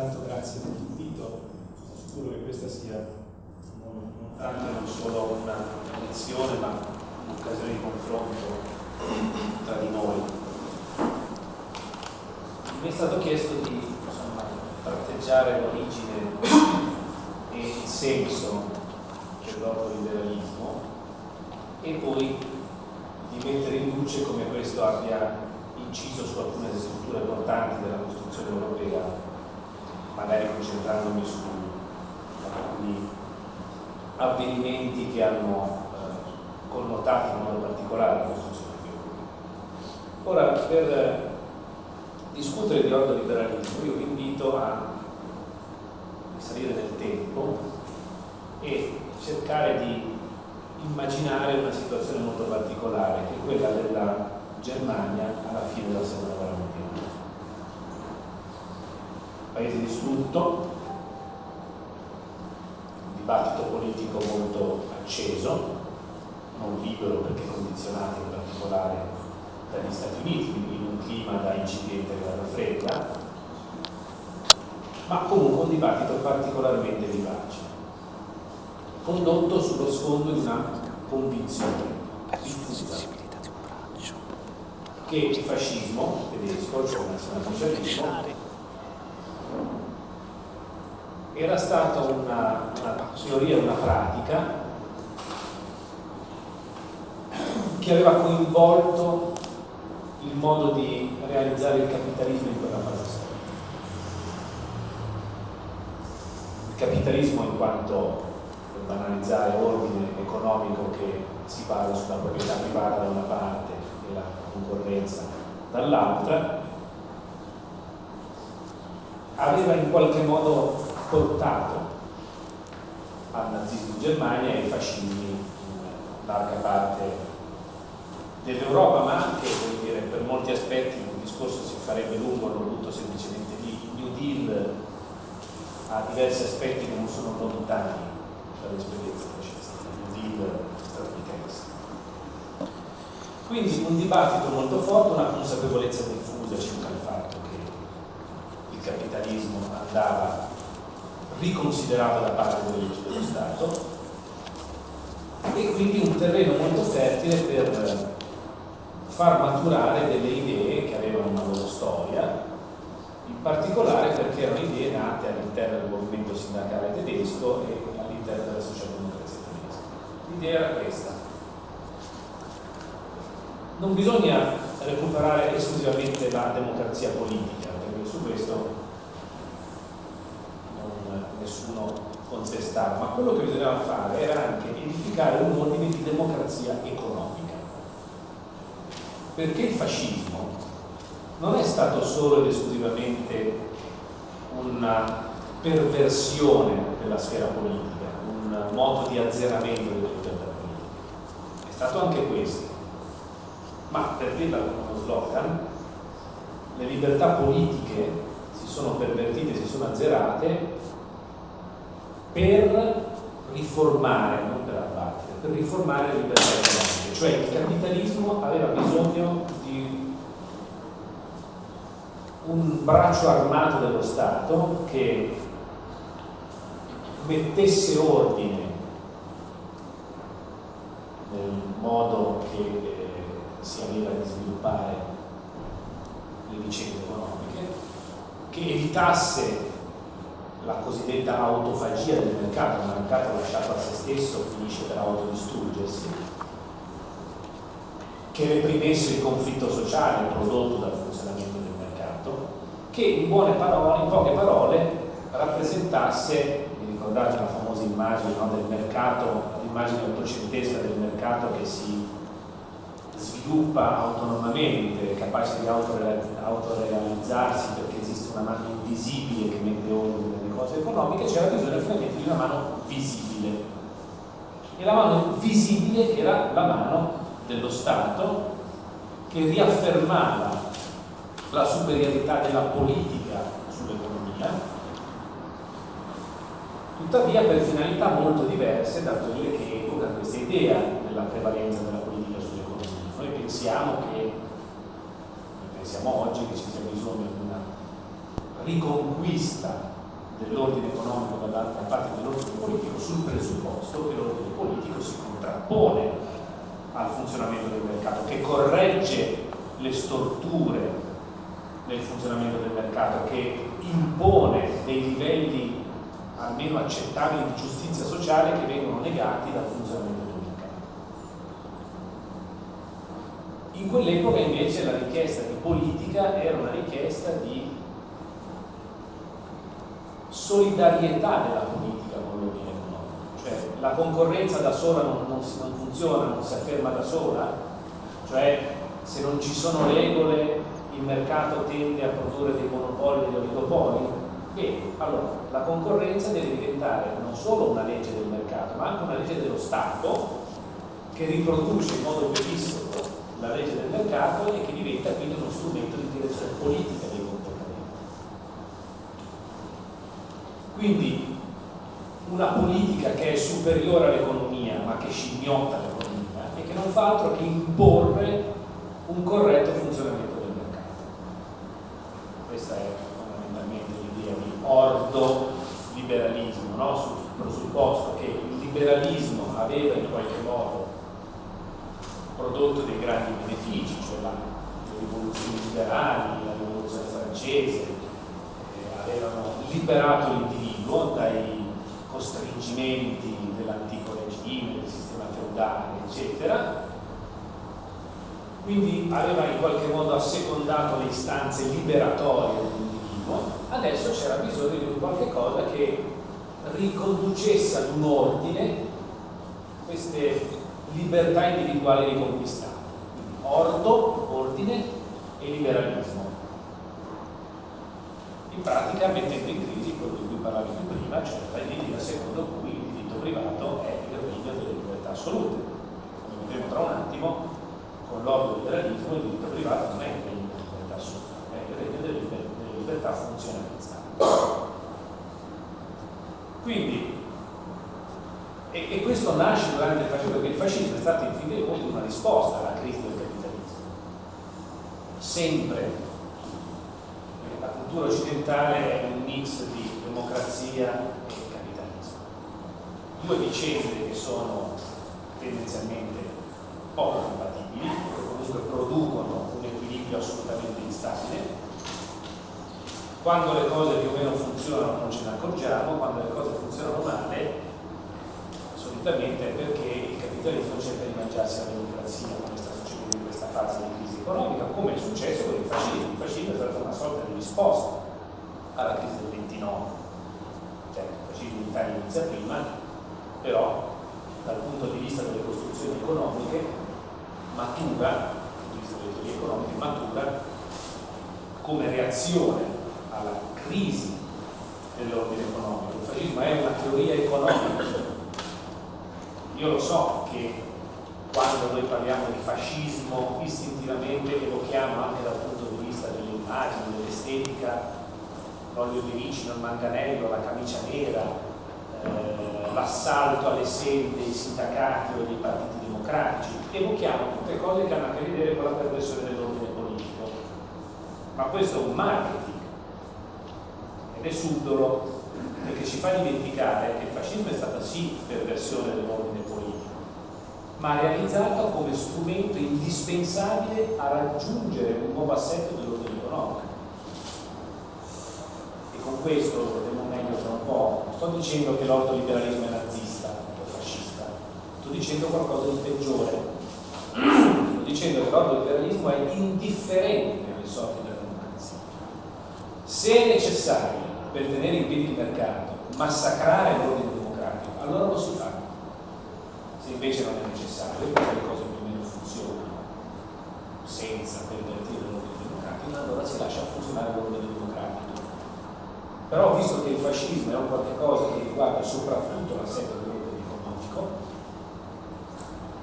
Intanto grazie per l'invito, sono sicuro che questa sia non, non tanto non solo una lezione ma un'occasione di confronto tra di noi. Mi è stato chiesto di insomma, tratteggiare l'origine e il senso dell'ordoliberalismo e poi di mettere in luce come questo abbia inciso su alcune strutture importanti della costruzione europea, magari concentrandomi su alcuni avvenimenti che hanno eh, connotato in modo particolare la costruzione europea. Ora, per discutere di ordoliberalismo, io vi invito a risalire nel tempo e cercare di immaginare una situazione molto particolare, che è quella della Germania alla fine della seconda guerra mondiale. Paese distrutto, dibattito politico molto acceso, non libero perché condizionato in particolare dagli Stati Uniti, quindi in un clima da incipiente guerra fredda, ma comunque un dibattito particolarmente vivace, condotto sullo sfondo di una convinzione diffusa che il fascismo tedesco, cioè il nazionalsocialismo, era stata una, una teoria, una pratica che aveva coinvolto il modo di realizzare il capitalismo in quella fase storica. Il capitalismo in quanto, per banalizzare, ordine economico che si basa sulla proprietà privata da una parte e la concorrenza dall'altra, aveva in qualche modo portato al nazismo in Germania e ai fascismi in larga parte dell'Europa, ma anche dire, per molti aspetti il discorso si farebbe lungo, non butto semplicemente. Il New Deal ha diversi aspetti che non sono lontani dall'esperienza fascista. Il New Deal statunitense. Quindi un dibattito molto forte, una consapevolezza diffusa circa il fatto che il capitalismo andava riconsiderato da parte delle leggi dello Stato e quindi un terreno molto fertile per far maturare delle idee che avevano una loro storia, in particolare perché erano idee nate all'interno del movimento sindacale tedesco e all'interno della socialdemocrazia tedesca. L'idea era questa, non bisogna recuperare esclusivamente la democrazia politica, perché su questo nessuno contestava, ma quello che bisognava fare era anche edificare un ordine di democrazia economica. Perché il fascismo non è stato solo ed esclusivamente una perversione della sfera politica, un modo di azzeramento delle libertà politiche. È stato anche questo ma per dirla con uno slogan, le libertà politiche si sono pervertite, si sono azzerate per riformare, non per abbattere, per riformare le libertà economiche, cioè il capitalismo aveva bisogno di un braccio armato dello Stato che mettesse ordine nel modo che si aveva di sviluppare le vicende economiche, che evitasse la cosiddetta autofagia del mercato, un mercato lasciato a se stesso finisce per autodistruggersi, che reprimesse il conflitto sociale prodotto dal funzionamento del mercato, che in, parole, in poche parole rappresentasse, vi ricordate la famosa immagine no, del mercato, l'immagine ottocentesca del mercato che si sviluppa autonomamente, capace di autorealizzarsi perché esiste una mano invisibile che mette ordine cose economiche, c'era bisogno finalmente di una mano visibile. E la mano visibile era la mano dello Stato che riaffermava la superiorità della politica sull'economia, tuttavia per finalità molto diverse da quelle che evoca questa idea della prevalenza della noi pensiamo che, pensiamo oggi che ci sia bisogno di una riconquista dell'ordine economico da parte dell'ordine politico sul presupposto che l'ordine politico si contrappone al funzionamento del mercato, che corregge le storture del funzionamento del mercato, che impone dei livelli almeno accettabili di giustizia sociale che vengono negati dal funzionamento del mercato. In quell'epoca invece la richiesta di politica era una richiesta di solidarietà della politica con l'ordine economico, cioè la concorrenza da sola non, non, non funziona, non si afferma da sola, cioè se non ci sono regole il mercato tende a produrre dei monopoli e degli oligopoli? Bene, allora la concorrenza deve diventare non solo una legge del mercato, ma anche una legge dello Stato che riproduce in modo bellissimo la legge del mercato e che diventa quindi uno strumento di direzione politica dei comportamenti. Quindi una politica che è superiore all'economia ma che scimmiotta l'economia e che non fa altro che imporre un corretto funzionamento del mercato. Questa è fondamentalmente l'idea di ordo liberalismo, no? sul presupposto che il liberalismo aveva in qualche modo prodotto dei grandi benefici, cioè la, le rivoluzioni liberali, la rivoluzione francese, avevano liberato l'individuo dai costringimenti dell'antico regime, del sistema feudale, eccetera, quindi aveva in qualche modo assecondato le istanze liberatorie dell'individuo, adesso c'era bisogno di qualche cosa che riconducesse ad un ordine queste libertà individuali riconquistate. Ordo, ordine e liberalismo. In pratica mettendo in crisi quello di cui parlavi prima, cioè l'idea secondo cui il diritto privato è il regno delle libertà assolute. Come vedremo tra un attimo, con l'ordo liberalismo il diritto privato non è il regno delle libertà assolute, è il regno delle, delle libertà funzionalizzate. Quindi, e, e, questo nasce durante il fascismo, perché il fascismo è stato in fin dei conti una risposta alla crisi del capitalismo. Sempre la cultura occidentale è un mix di democrazia e capitalismo. Due vicende che sono tendenzialmente poco compatibili, che comunque producono un equilibrio assolutamente instabile. Quando le cose più o meno funzionano non ce ne accorgiamo, quando le cose funzionano male, solitamente è perché il capitalismo cerca di mangiarsi la democrazia, come sta succedendo in questa fase di crisi economica, come è successo con il fascismo. Il fascismo è stata una sorta di risposta alla crisi del 29. Certo, il fascismo in Italia inizia prima, però dal punto di vista delle costruzioni economiche matura, delle teorie economiche, matura come reazione alla crisi dell'ordine economico. Il fascismo è una teoria economica. Io lo so che quando noi parliamo di fascismo istintivamente evochiamo anche dal punto di vista delle immagini, dell'estetica, l'olio di ricino, il manganello, la camicia nera, eh, l'assalto alle sedi dei sindacati o dei partiti democratici, evochiamo tutte cose che hanno a che vedere con la perversione dell'ordine politico. Ma questo è un marketing. Ed è subdolo perché ci fa dimenticare che il fascismo è stata sì perversione dell'ordine politico, ma realizzato come strumento indispensabile a raggiungere un nuovo assetto dell'ordine economico. E con questo vedremo meglio tra un po'. Non sto dicendo che l'ordoliberalismo è nazista sto dicendo qualcosa di peggiore, sto dicendo che l'ordoliberalismo è indifferente alle sorti della democrazia. Se è necessario per tenere in piedi il mercato massacrare l'ordine democratico, allora lo si fa. Invece non è necessario, perché le cose più o meno funzionano senza pervertire l'ordine democratico, allora si lascia funzionare l'ordine democratico. Però visto che il fascismo è un qualche cosa che riguarda soprattutto l'assetto dell'ordine economico,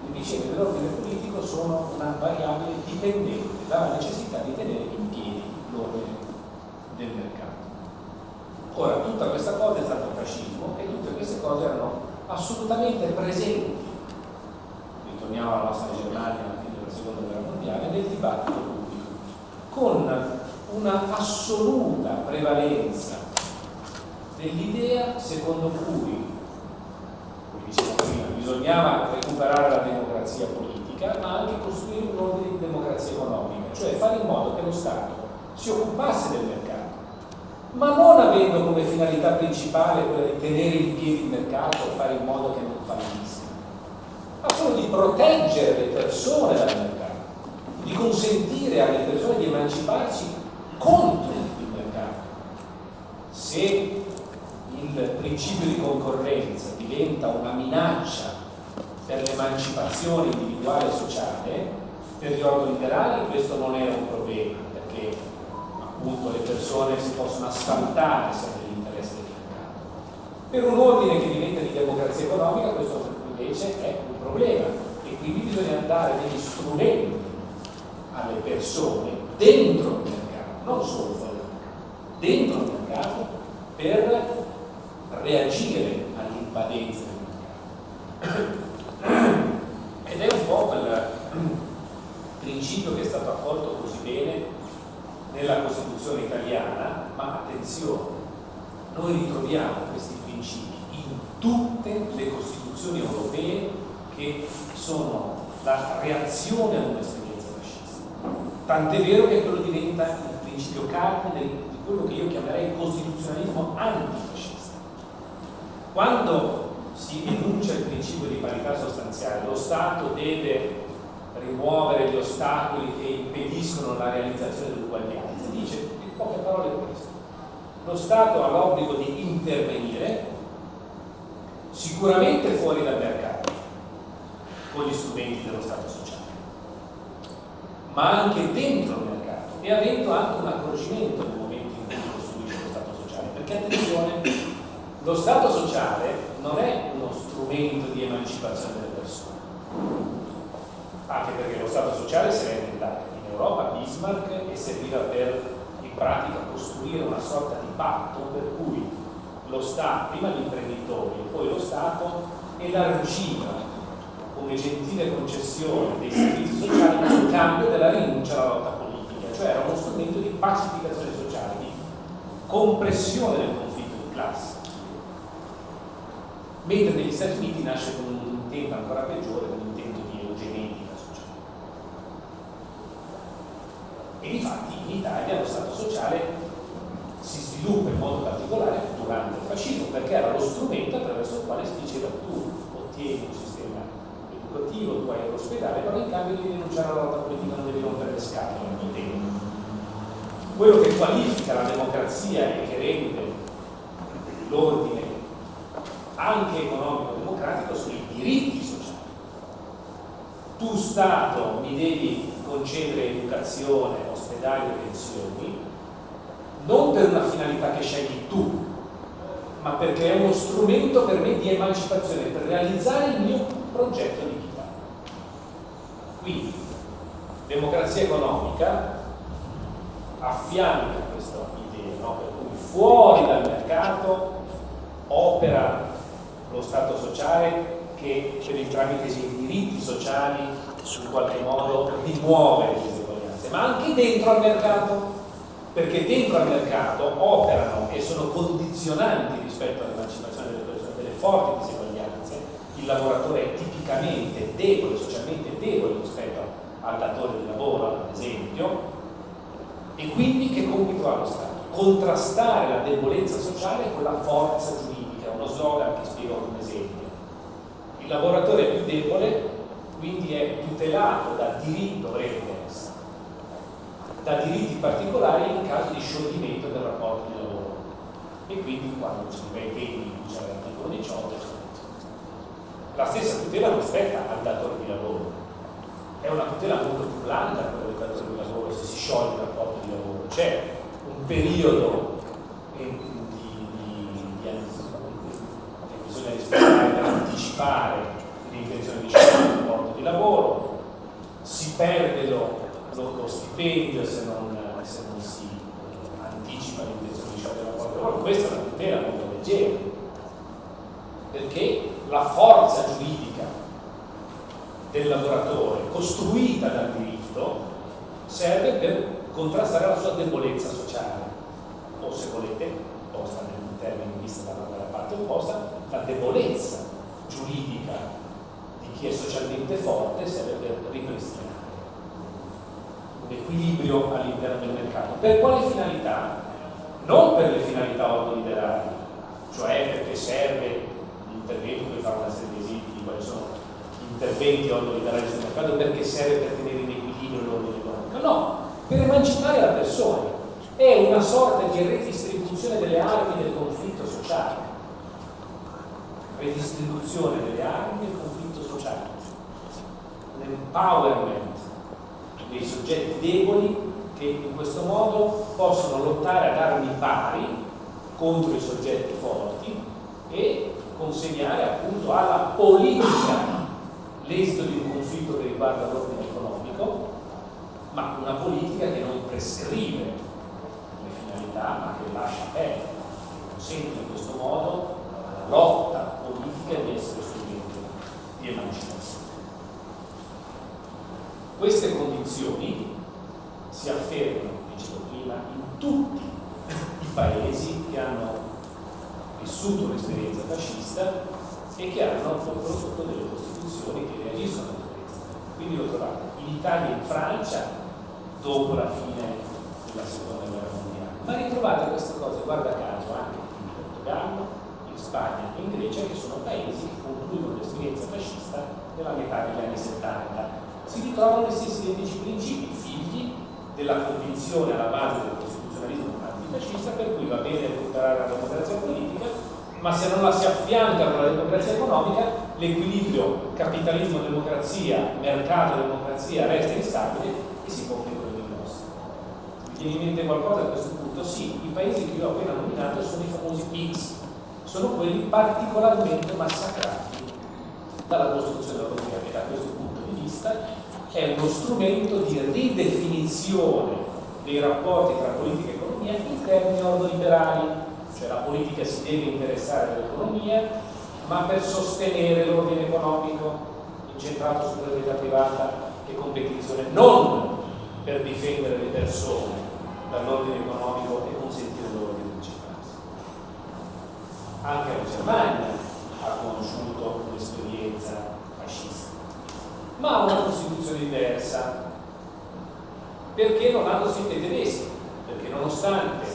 le vicende dell'ordine politico sono una variabile dipendente dalla necessità di tenere in piedi l'ordine del mercato. Ora, tutta questa cosa è stata il fascismo e tutte queste cose erano assolutamente presenti, ritorniamo alla nostra Germania fine della seconda guerra mondiale, nel dibattito pubblico, con una assoluta prevalenza dell'idea secondo cui, come dicevo prima, bisognava recuperare la democrazia politica, ma anche costruire un ordine di democrazia economica, cioè fare in modo che lo Stato si occupasse del mercato, ma non avendo come finalità principale quella di tenere in piedi il mercato fare in modo che non ma solo di proteggere le persone dal mercato, di consentire alle persone di emanciparsi contro il mercato. Se il principio di concorrenza diventa una minaccia per l'emancipazione individuale e sociale, per gli organi liberali questo non era un problema, perché appunto le persone si possono asfaltare sempre l'interesse del mercato. Per un ordine che diventa di democrazia economica questo invece è un problema. E quindi bisogna dare degli strumenti alle persone dentro il mercato, non solo fuori dentro il mercato per reagire all'imbadenza del mercato. Ed è un po' quel principio che è stato accolto così bene nella Costituzione italiana, ma attenzione, noi ritroviamo questi principi in tutte le Costituzioni europee che sono la reazione ad un'esperienza fascista. Tant'è vero che quello diventa il principio cardine di quello che io chiamerei costituzionalismo antifascista. Quando si enuncia il principio di parità sostanziale, lo Stato deve rimuovere gli ostacoli che impediscono la realizzazione dell'uguaglianza. Dice in poche parole questo. Lo Stato ha l'obbligo di intervenire sicuramente fuori dal mercato con gli strumenti dello Stato sociale, ma anche dentro il mercato e avendo anche un accorgimento nel momento in cui costruisce lo Stato sociale. Perché attenzione, lo Stato sociale non è uno strumento di emancipazione delle persone anche perché lo Stato sociale si era inventato in Europa Bismarck e serviva per in pratica costruire una sorta di patto per cui lo Stato, prima gli imprenditori e poi lo Stato elargiva come gentile concessione dei servizi sociali in cambio della rinuncia alla lotta politica, cioè era uno strumento di pacificazione sociale, di compressione del conflitto di classe. Mentre negli Stati Uniti nasce con un intento ancora peggiore, con l'intento di eugenetica e infatti in Italia lo Stato sociale si sviluppa in modo particolare durante il fascismo perché era lo strumento attraverso il quale si diceva tu ottieni sistema educativo, tu hai l'ospedale, però in cambio di rinunciare alla lotta politica non devi rompere le scatole ogni tempo. Quello che qualifica la democrazia e che rende l'ordine anche economico-democratico sono i diritti sociali. Tu Stato mi devi concedere educazione, ospedali e pensioni, non per una finalità che scegli tu, ma perché è uno strumento per me di emancipazione, per realizzare il mio progetto di vita. Quindi, democrazia economica affianca questa idea, no? per cui fuori dal mercato opera lo Stato sociale che per il tramite dei diritti sociali in qualche modo rimuove le diseguaglianze, ma anche dentro al mercato, perché dentro al mercato operano e sono condizionanti rispetto all'emancipazione delle persone, delle forti diseguaglianze, il lavoratore è tipicamente debole, socialmente debole rispetto al datore di lavoro, ad esempio, e quindi che compito ha lo Stato? Contrastare la debolezza sociale con la forza giuridica, uno slogan che spiego con un esempio. Il lavoratore più debole quindi è tutelato da diritto, dovrebbe da diritti particolari in caso di scioglimento del rapporto di lavoro. E quindi quando si temi in c'è l'articolo 18, la stessa tutela non spetta al datore di lavoro, è una tutela molto più blanda quella del datore di lavoro se si scioglie il rapporto di lavoro. C'è un periodo di, di, di, che bisogna rispettare per anticipare l'intenzione di sciogliere il rapporto di lavoro, si perde lo, lo, lo stipendio se non, se non, si anticipa l'intenzione di sciogliere il rapporto di lavoro, questa è una tutela molto leggera, perché la forza giuridica del lavoratore costruita dal diritto serve per contrastare la sua debolezza sociale, o se volete, posta nel termine vista dalla parte opposta, la debolezza giuridica di chi è socialmente forte serve per ripristinare un equilibrio all'interno del mercato. Per quale finalità? Non per le finalità ordoliberali, cioè perché serve l'intervento, poi fare una serie di esempi di quali sono interventi ordoliberali sul mercato, perché serve per tenere in equilibrio l'ordine economico. No, per emancipare la persona. È una sorta di redistribuzione delle armi del conflitto sociale. Redistribuzione delle armi del conflitto sociale. Un empowerment dei soggetti deboli che in questo modo possono lottare ad armi pari contro i soggetti forti e consegnare appunto alla politica l'esito di un conflitto che riguarda l'ordine economico, ma una politica che non prescrive le finalità, ma che lascia aperto, consente in questo modo alla lotta politica di essere strumento di emancipazione. Queste condizioni si affermano, dicevo prima, in tutti i paesi che hanno vissuto l'esperienza fascista e che hanno prodotto delle costituzioni che reagiscono all'esperienza. Quindi lo trovate in Italia e in Francia dopo la fine della seconda guerra mondiale. Ma ritrovate queste cose, guarda caso, anche in Portogallo, in Spagna e in Grecia, che sono paesi che concludono l'esperienza fascista nella metà degli anni 70. Si ritrovano gli stessi identici principi, figli della convinzione alla base del costituzionalismo antifascista per cui va bene recuperare la democrazia politica, ma se non la si affianca con la democrazia economica, l'equilibrio capitalismo-democrazia, mercato-democrazia resta instabile e si quello di nostro. Mi viene in mente qualcosa a questo punto? Sì, i paesi che io ho appena nominato sono i famosi PIGS, sono quelli particolarmente massacrati dalla costruzione europea, che da questo punto di vista è uno strumento di ridefinizione dei rapporti tra politica e economia in termini ordoliberali, cioè la politica si deve interessare dell'economia, ma per sostenere l'ordine economico incentrato sulla proprietà privata e competizione, non per difendere le persone dall'ordine economico e consentire loro di emanciparsi. Anche la Germania ha conosciuto un'esperienza fascista ma ha una Costituzione diversa. Perché non hanno scritto i tedeschi? Perché nonostante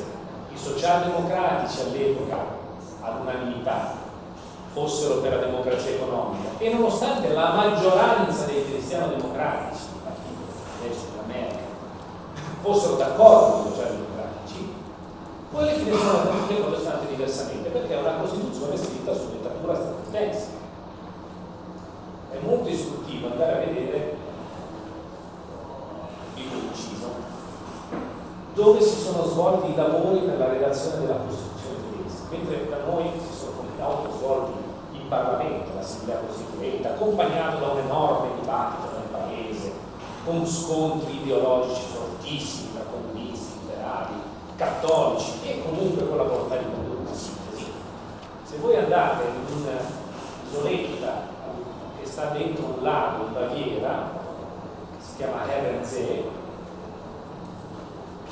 socialdemocratici all'epoca all'unanimità fossero per la democrazia economica. E nonostante la maggioranza dei cristiano-democratici, adesso la Merkel, fossero d'accordo con i socialdemocratici, poi le cose sono andate diversamente perché è una Costituzione scritta su dettatura statunitense. È molto istruttivo andare a vedere il inciso dove si sono svolti i lavori per la redazione della Costituzione tedesca. Mentre da noi si sono come svolti in Parlamento, l'Assemblea Costituente accompagnato da un enorme dibattito nel Paese con scontri ideologici fortissimi tra comunisti, liberali, cattolici e comunque con la volontà di condurre una sintesi. Se voi andate in un'isoletta sta dentro un lago in Baviera che si chiama Herrensee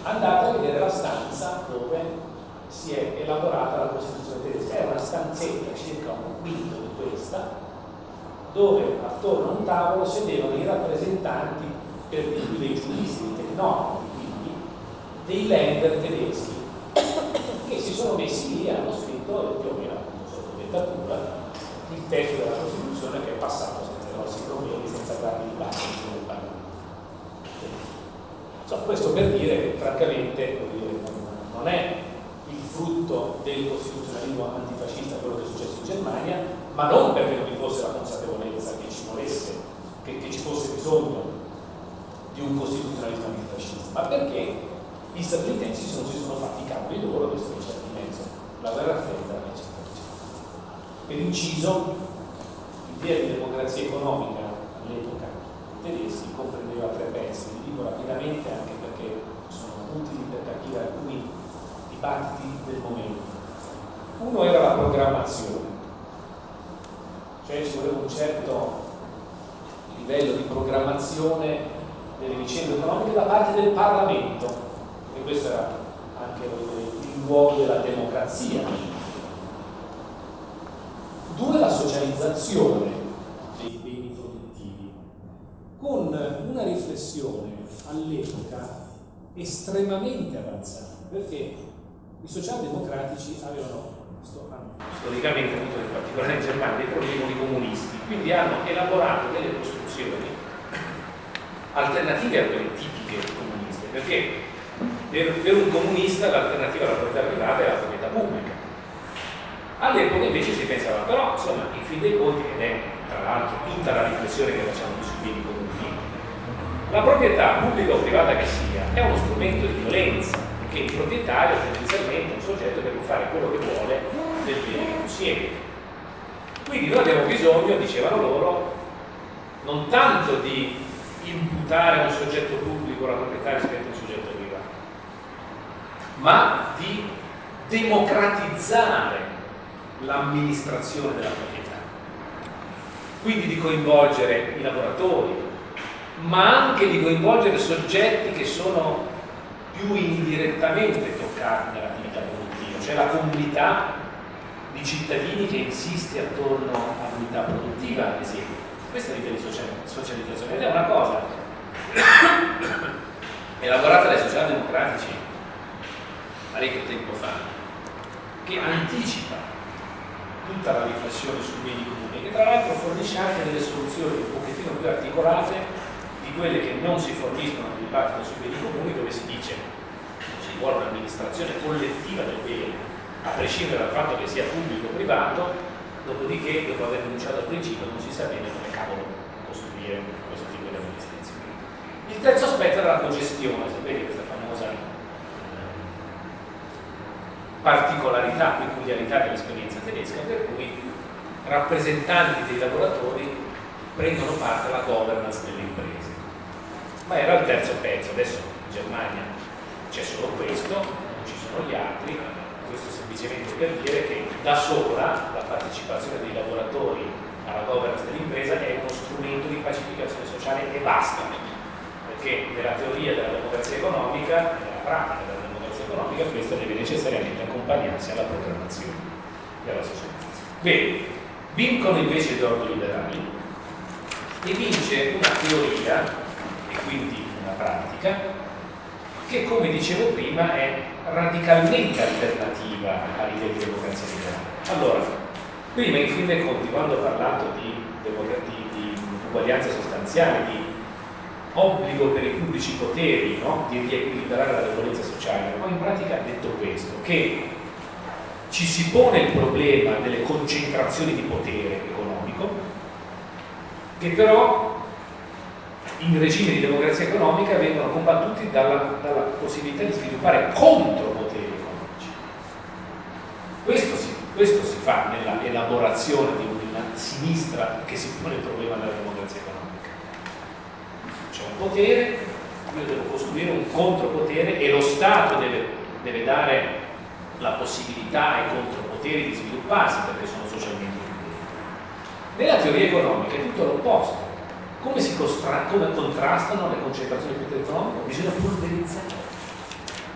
andate a vedere la stanza dove si è elaborata la Costituzione tedesca. È una stanzetta circa un quinto di questa dove attorno a un tavolo sedevano i rappresentanti per di più dei giuristi, dei tecnologi quindi dei lender tedeschi che si sono messi lì e hanno scritto più o meno sotto dettatura il testo della Costituzione che è passato senza grossi problemi, senza grandi dibattiti So, questo per dire che francamente non è il frutto del costituzionalismo antifascista quello che è successo in Germania, ma non perché non vi fosse la consapevolezza che ci volesse, che, che ci fosse bisogno di un costituzionalismo antifascista, ma perché gli statunitensi non si sono fatti i cavoli loro c'è in mezzo, la guerra fredda, eccetera. Per inciso, l'idea di democrazia economica all'epoca tedeschi comprendeva tre pezzi, li dico rapidamente anche perché sono utili per capire alcuni dibattiti del momento. Uno era la programmazione, cioè ci voleva un certo livello di programmazione delle vicende economiche da parte del Parlamento perché questo era anche il luogo della democrazia. Due, la socializzazione dei beni produttivi, con una riflessione all'epoca estremamente avanzata, perché i socialdemocratici avevano storicamente avuto in particolare in Germania dei problemi con i comunisti, quindi hanno elaborato delle costruzioni alternative a quelle tipiche comuniste, perché per, un comunista l'alternativa alla proprietà privata è la proprietà pubblica. All'epoca invece si pensava, però insomma, in fin dei conti, ed è tra l'altro tutta la riflessione che facciamo la proprietà pubblica o privata che sia è uno strumento di violenza, perché il proprietario è tendenzialmente un soggetto che può fare quello che vuole del bene che possiede. Quindi noi abbiamo bisogno, dicevano loro, non tanto di imputare a un soggetto pubblico la proprietà rispetto a un soggetto privato, ma di democratizzare l'amministrazione della proprietà. Quindi di coinvolgere i lavoratori, ma anche di coinvolgere soggetti che sono più indirettamente toccati dall'attività produttiva, cioè la comunità di cittadini che insiste attorno all'unità produttiva, ad esempio. Questa è l'idea di socializzazione ed è una cosa elaborata dai socialdemocratici parecchio tempo fa, che anticipa tutta la riflessione sui beni comuni, che tra l'altro fornisce anche delle soluzioni un pochettino più articolate quelle che non si forniscono nel dibattito sui beni comuni dove si dice ci vuole un'amministrazione collettiva del bene a prescindere dal fatto che sia pubblico o privato dopodiché dopo aver denunciato il principio non si sa bene come cavolo costruire questo tipo di amministrazione. Il terzo aspetto è la cogestione sapete questa famosa particolarità, peculiarità dell'esperienza tedesca per cui rappresentanti dei lavoratori prendono parte alla governance delle imprese ma era il terzo pezzo, adesso in Germania c'è solo questo, non ci sono gli altri, questo semplicemente per dire che da sola la partecipazione dei lavoratori alla governance dell'impresa è uno strumento di pacificazione sociale e basta, perché nella teoria della democrazia economica, nella pratica della democrazia economica, questo deve necessariamente accompagnarsi alla programmazione alla socializzazione. Bene, vincono invece gli ordini liberali e vince una teoria quindi una pratica, che come dicevo prima è radicalmente alternativa all'idea di democrazia liberale. Allora, prima in fin dei conti, quando ho parlato di, di, di uguaglianza sostanziale, di obbligo per i pubblici poteri no? di riequilibrare la debolezza sociale, ho in pratica detto questo, che ci si pone il problema delle concentrazioni di potere economico, che però in regime di democrazia economica vengono combattuti dalla, dalla possibilità di sviluppare contropoteri economici. Questo si, questo si fa nella elaborazione di una sinistra che si pone il problema della democrazia economica. C'è un potere, io devo costruire un contropotere e lo Stato deve, deve dare la possibilità ai contropoteri di svilupparsi perché sono socialmente utili. Nella teoria economica è tutto l'opposto come, si come contrastano le concentrazioni di potere economico? Bisogna polverizzare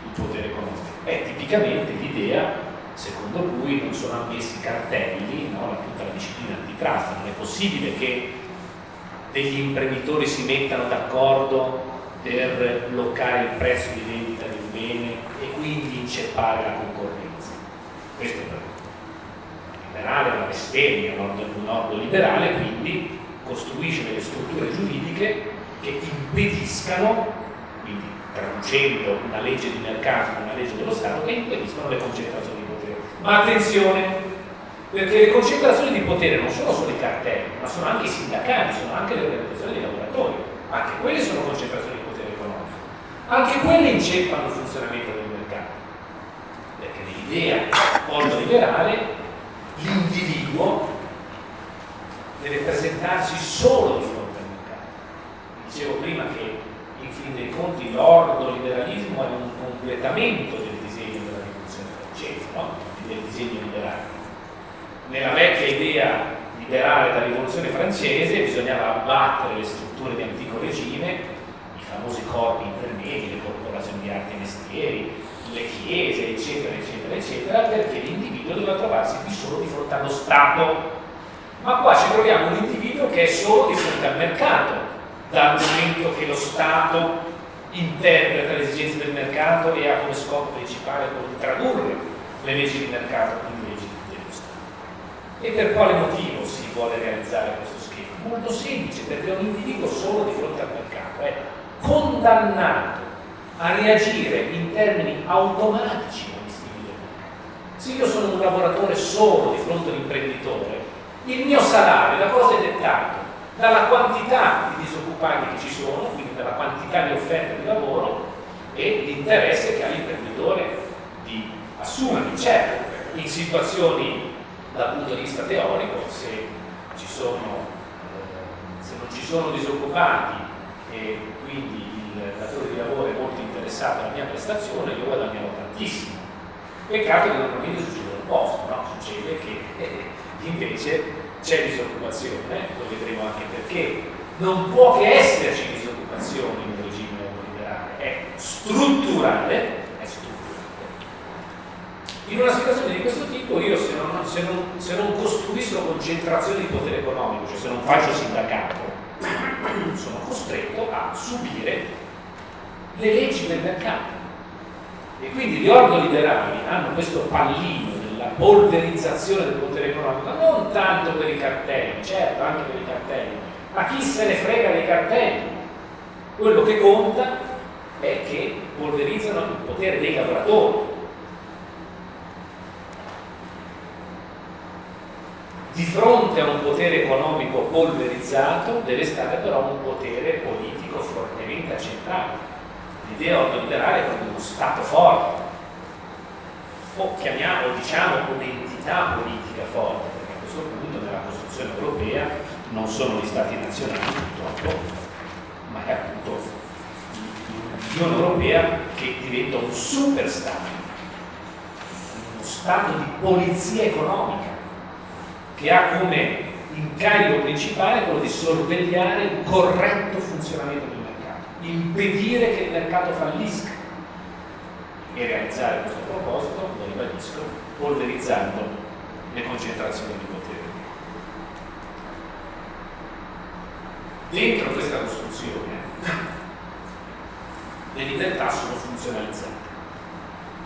il potere economico. È tipicamente l'idea secondo cui non sono ammessi cartelli, no? tutta la disciplina antitrust, non è possibile che degli imprenditori si mettano d'accordo per bloccare il prezzo di vendita di un bene e quindi inceppare la concorrenza. Questo è il liberale, una bestemmia, un ordo liberale, quindi costruisce delle strutture giuridiche che impediscano, quindi traducendo una legge di mercato in una legge dello Stato, che impediscono le concentrazioni di potere. Ma attenzione, perché le concentrazioni di potere non sono solo i cartelli, ma sono anche i sindacati, sono anche le organizzazioni dei lavoratori, anche quelle sono concentrazioni di potere economico. Anche quelle inceppano il funzionamento del mercato, perché nell'idea ordoliberale l'individuo deve presentarsi solo di fronte al mercato. Dicevo prima che in fin dei conti l'ordoliberalismo è un completamento del disegno della rivoluzione francese, no? del disegno liberale. Nella vecchia idea liberale della rivoluzione francese bisognava abbattere le strutture di antico regime, i famosi corpi intermedi, le corporazioni di arte e mestieri, le chiese, eccetera, eccetera, eccetera, perché l'individuo doveva trovarsi di solo di fronte allo Stato. Ma qua ci troviamo un individuo che è solo di fronte al mercato, dal momento che lo Stato interpreta le esigenze del mercato e ha come scopo principale quello di tradurre le leggi di mercato in leggi dello Stato. E per quale motivo si vuole realizzare questo schema? Molto semplice, perché un individuo solo di fronte al mercato è condannato a reagire in termini automatici agli stili del mercato. Se io sono un lavoratore solo di fronte all'imprenditore, il mio salario da cosa è dettato? Dalla quantità di disoccupati che ci sono, quindi dalla quantità di offerte di lavoro e l'interesse che ha l'imprenditore di assumerli. Certo, in situazioni dal punto di vista teorico, se, sono, eh, se non ci sono disoccupati e quindi il datore di lavoro è molto interessato alla mia prestazione, io guadagnerò tantissimo. Peccato che normalmente succede l'opposto, no? succede che eh, invece c'è disoccupazione, lo vedremo anche perché, non può che esserci disoccupazione in un regime neoliberale, è strutturale, è strutturale. In una situazione di questo tipo io se non, se non, se non costruisco concentrazione di potere economico, cioè se non faccio sindacato, sono costretto a subire le leggi del mercato. E quindi gli ordoliberali hanno questo pallino della polverizzazione del potere economico, non tanto per i cartelli, certo anche per i cartelli, ma chi se ne frega dei cartelli? Quello che conta è che polverizzano il potere dei lavoratori. Di fronte a un potere economico polverizzato deve stare però un potere politico fortemente accentrato l'idea ordoliberale è proprio uno Stato forte, o chiamiamo, diciamo, un'entità politica forte, perché a questo punto nella Costituzione europea non sono gli Stati nazionali purtroppo, ma è appunto l'Unione Europea che diventa un super Stato, uno Stato di polizia economica, che ha come incarico principale quello di sorvegliare il corretto funzionamento del impedire che il mercato fallisca e realizzare questo proposito, lo ribadisco, polverizzando le concentrazioni di potere. Dentro questa costruzione le libertà sono funzionalizzate,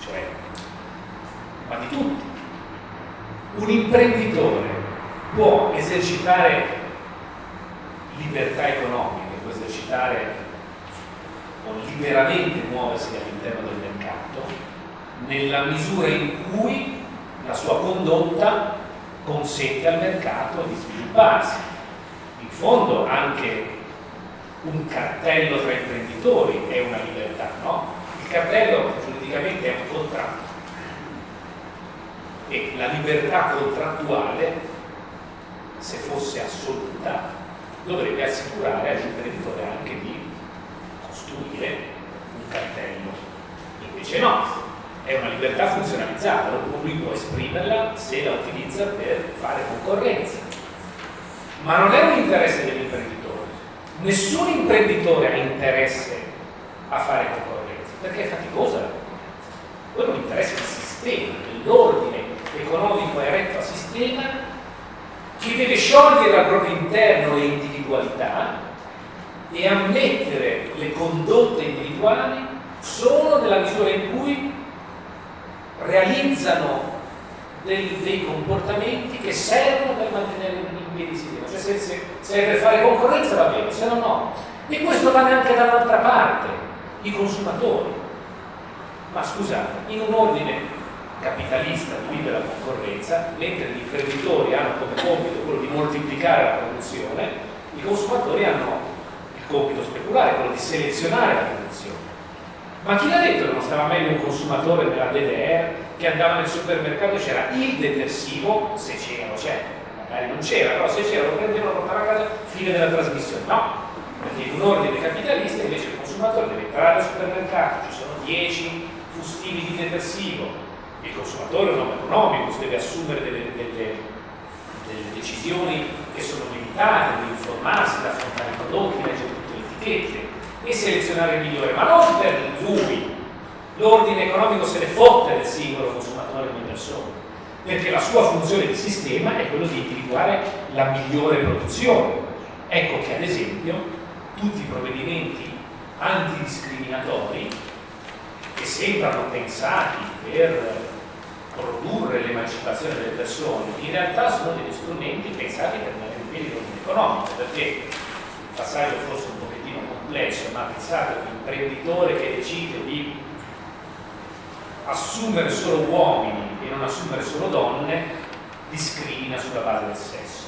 cioè, ma di tutti. Un imprenditore può esercitare libertà economiche, può esercitare o liberamente muoversi all'interno del mercato nella misura in cui la sua condotta consente al mercato di svilupparsi. In fondo anche un cartello tra imprenditori è una libertà, no? Il cartello giuridicamente è un contratto e la libertà contrattuale, se fosse assoluta, dovrebbe assicurare all'imprenditore anche di costruire un cartello. Invece no, è una libertà funzionalizzata, lui può esprimerla se la utilizza per fare concorrenza. Ma non è un interesse dell'imprenditore. Nessun imprenditore ha interesse a fare concorrenza, perché è faticosa. Quello è un interesse del sistema, dell'ordine economico eretto a sistema che deve sciogliere al proprio interno le individualità e ammettere le condotte individuali solo nella misura in cui realizzano dei, dei comportamenti che servono per mantenere in piedi il sistema. Cioè se, se, se per fare concorrenza va bene, se no no. E questo vale anche dall'altra parte, i consumatori. Ma scusate, in un ordine capitalista di libera concorrenza, mentre gli imprenditori hanno come compito quello di moltiplicare la produzione, i consumatori hanno compito speculare, quello di selezionare la produzione. Ma chi l'ha detto che non stava meglio un consumatore della DDR che andava nel supermercato e c'era il detersivo, se c'era c'è, magari non c'era, però se c'era lo prendevano, lo portavano a casa, fine della trasmissione. No, perché in un ordine capitalista invece il consumatore deve entrare al supermercato, ci sono 10 fustini di detersivo, il consumatore è un uomo economico, deve assumere delle, delle, delle decisioni che sono limitate, deve informarsi, da affrontare i prodotti, leggere etichette, e selezionare il migliore, ma non per lui. L'ordine economico se ne fotte del singolo consumatore di persona, perché la sua funzione di sistema è quello di individuare la migliore produzione. Ecco che ad esempio tutti i provvedimenti antidiscriminatori che sembrano pensati per produrre l'emancipazione delle persone, in realtà sono degli strumenti pensati per tenere in piedi l'ordine economico, perché il passaggio forse un pochettino complesso, ma pensate un imprenditore che decide di assumere solo uomini e non assumere solo donne, discrimina sulla base del sesso.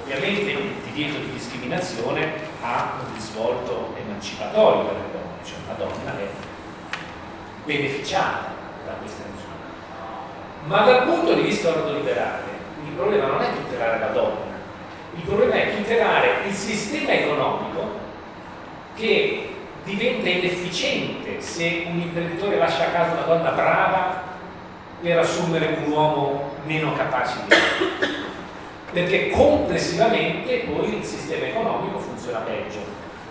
Ovviamente il divieto di discriminazione ha un risvolto emancipatorio per le donne, cioè una donna è beneficiata da questa misura. Ma dal punto di vista ordoliberale il problema non è tutelare la donna, il problema è tutelare il sistema economico che diventa inefficiente se un imprenditore lascia a casa una donna brava per assumere un uomo meno capace di lui perché complessivamente poi il sistema economico funziona peggio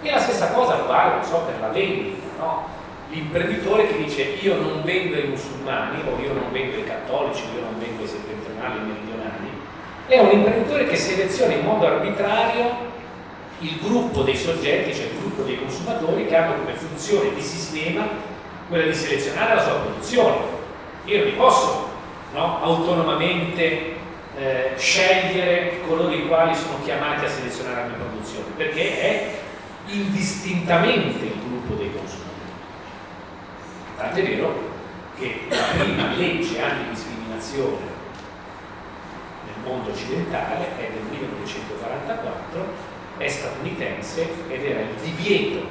e la stessa cosa vale so, per la vendita no? l'imprenditore che dice io non vendo ai musulmani o io non vendo ai cattolici o io non vendo ai settentrionali e meridionali è un imprenditore che seleziona in modo arbitrario il gruppo dei soggetti, cioè il gruppo dei consumatori che hanno come funzione di sistema quella di selezionare la sua produzione. Io non posso no, autonomamente eh, scegliere coloro i quali sono chiamati a selezionare la mia produzione, perché è indistintamente il gruppo dei consumatori. Tant'è vero che la prima legge antidiscriminazione nel mondo occidentale è del 1944 è statunitense ed era il divieto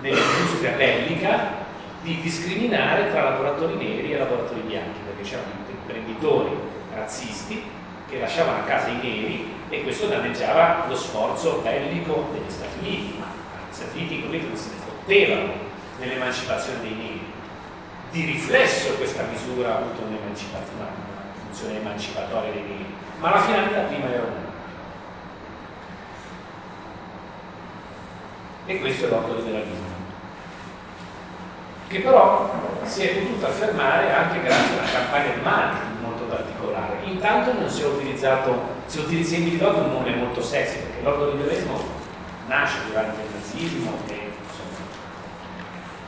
nell'industria bellica di discriminare tra lavoratori neri e lavoratori bianchi, perché c'erano imprenditori razzisti che lasciavano a casa i neri e questo danneggiava lo sforzo bellico degli Stati Uniti, ma gli Stati Uniti non se ne fottevano nell'emancipazione dei neri. Di riflesso questa misura ha avuto un'emancipazione, una funzione emancipatoria dei neri, ma la finalità prima era una e questo è l'ordoliberalismo che però si è potuto affermare anche grazie a una campagna di marketing molto particolare. Intanto non si è utilizzato si utilizza individuato un nome molto sexy perché l'ordoliberalismo nasce durante il nazismo e insomma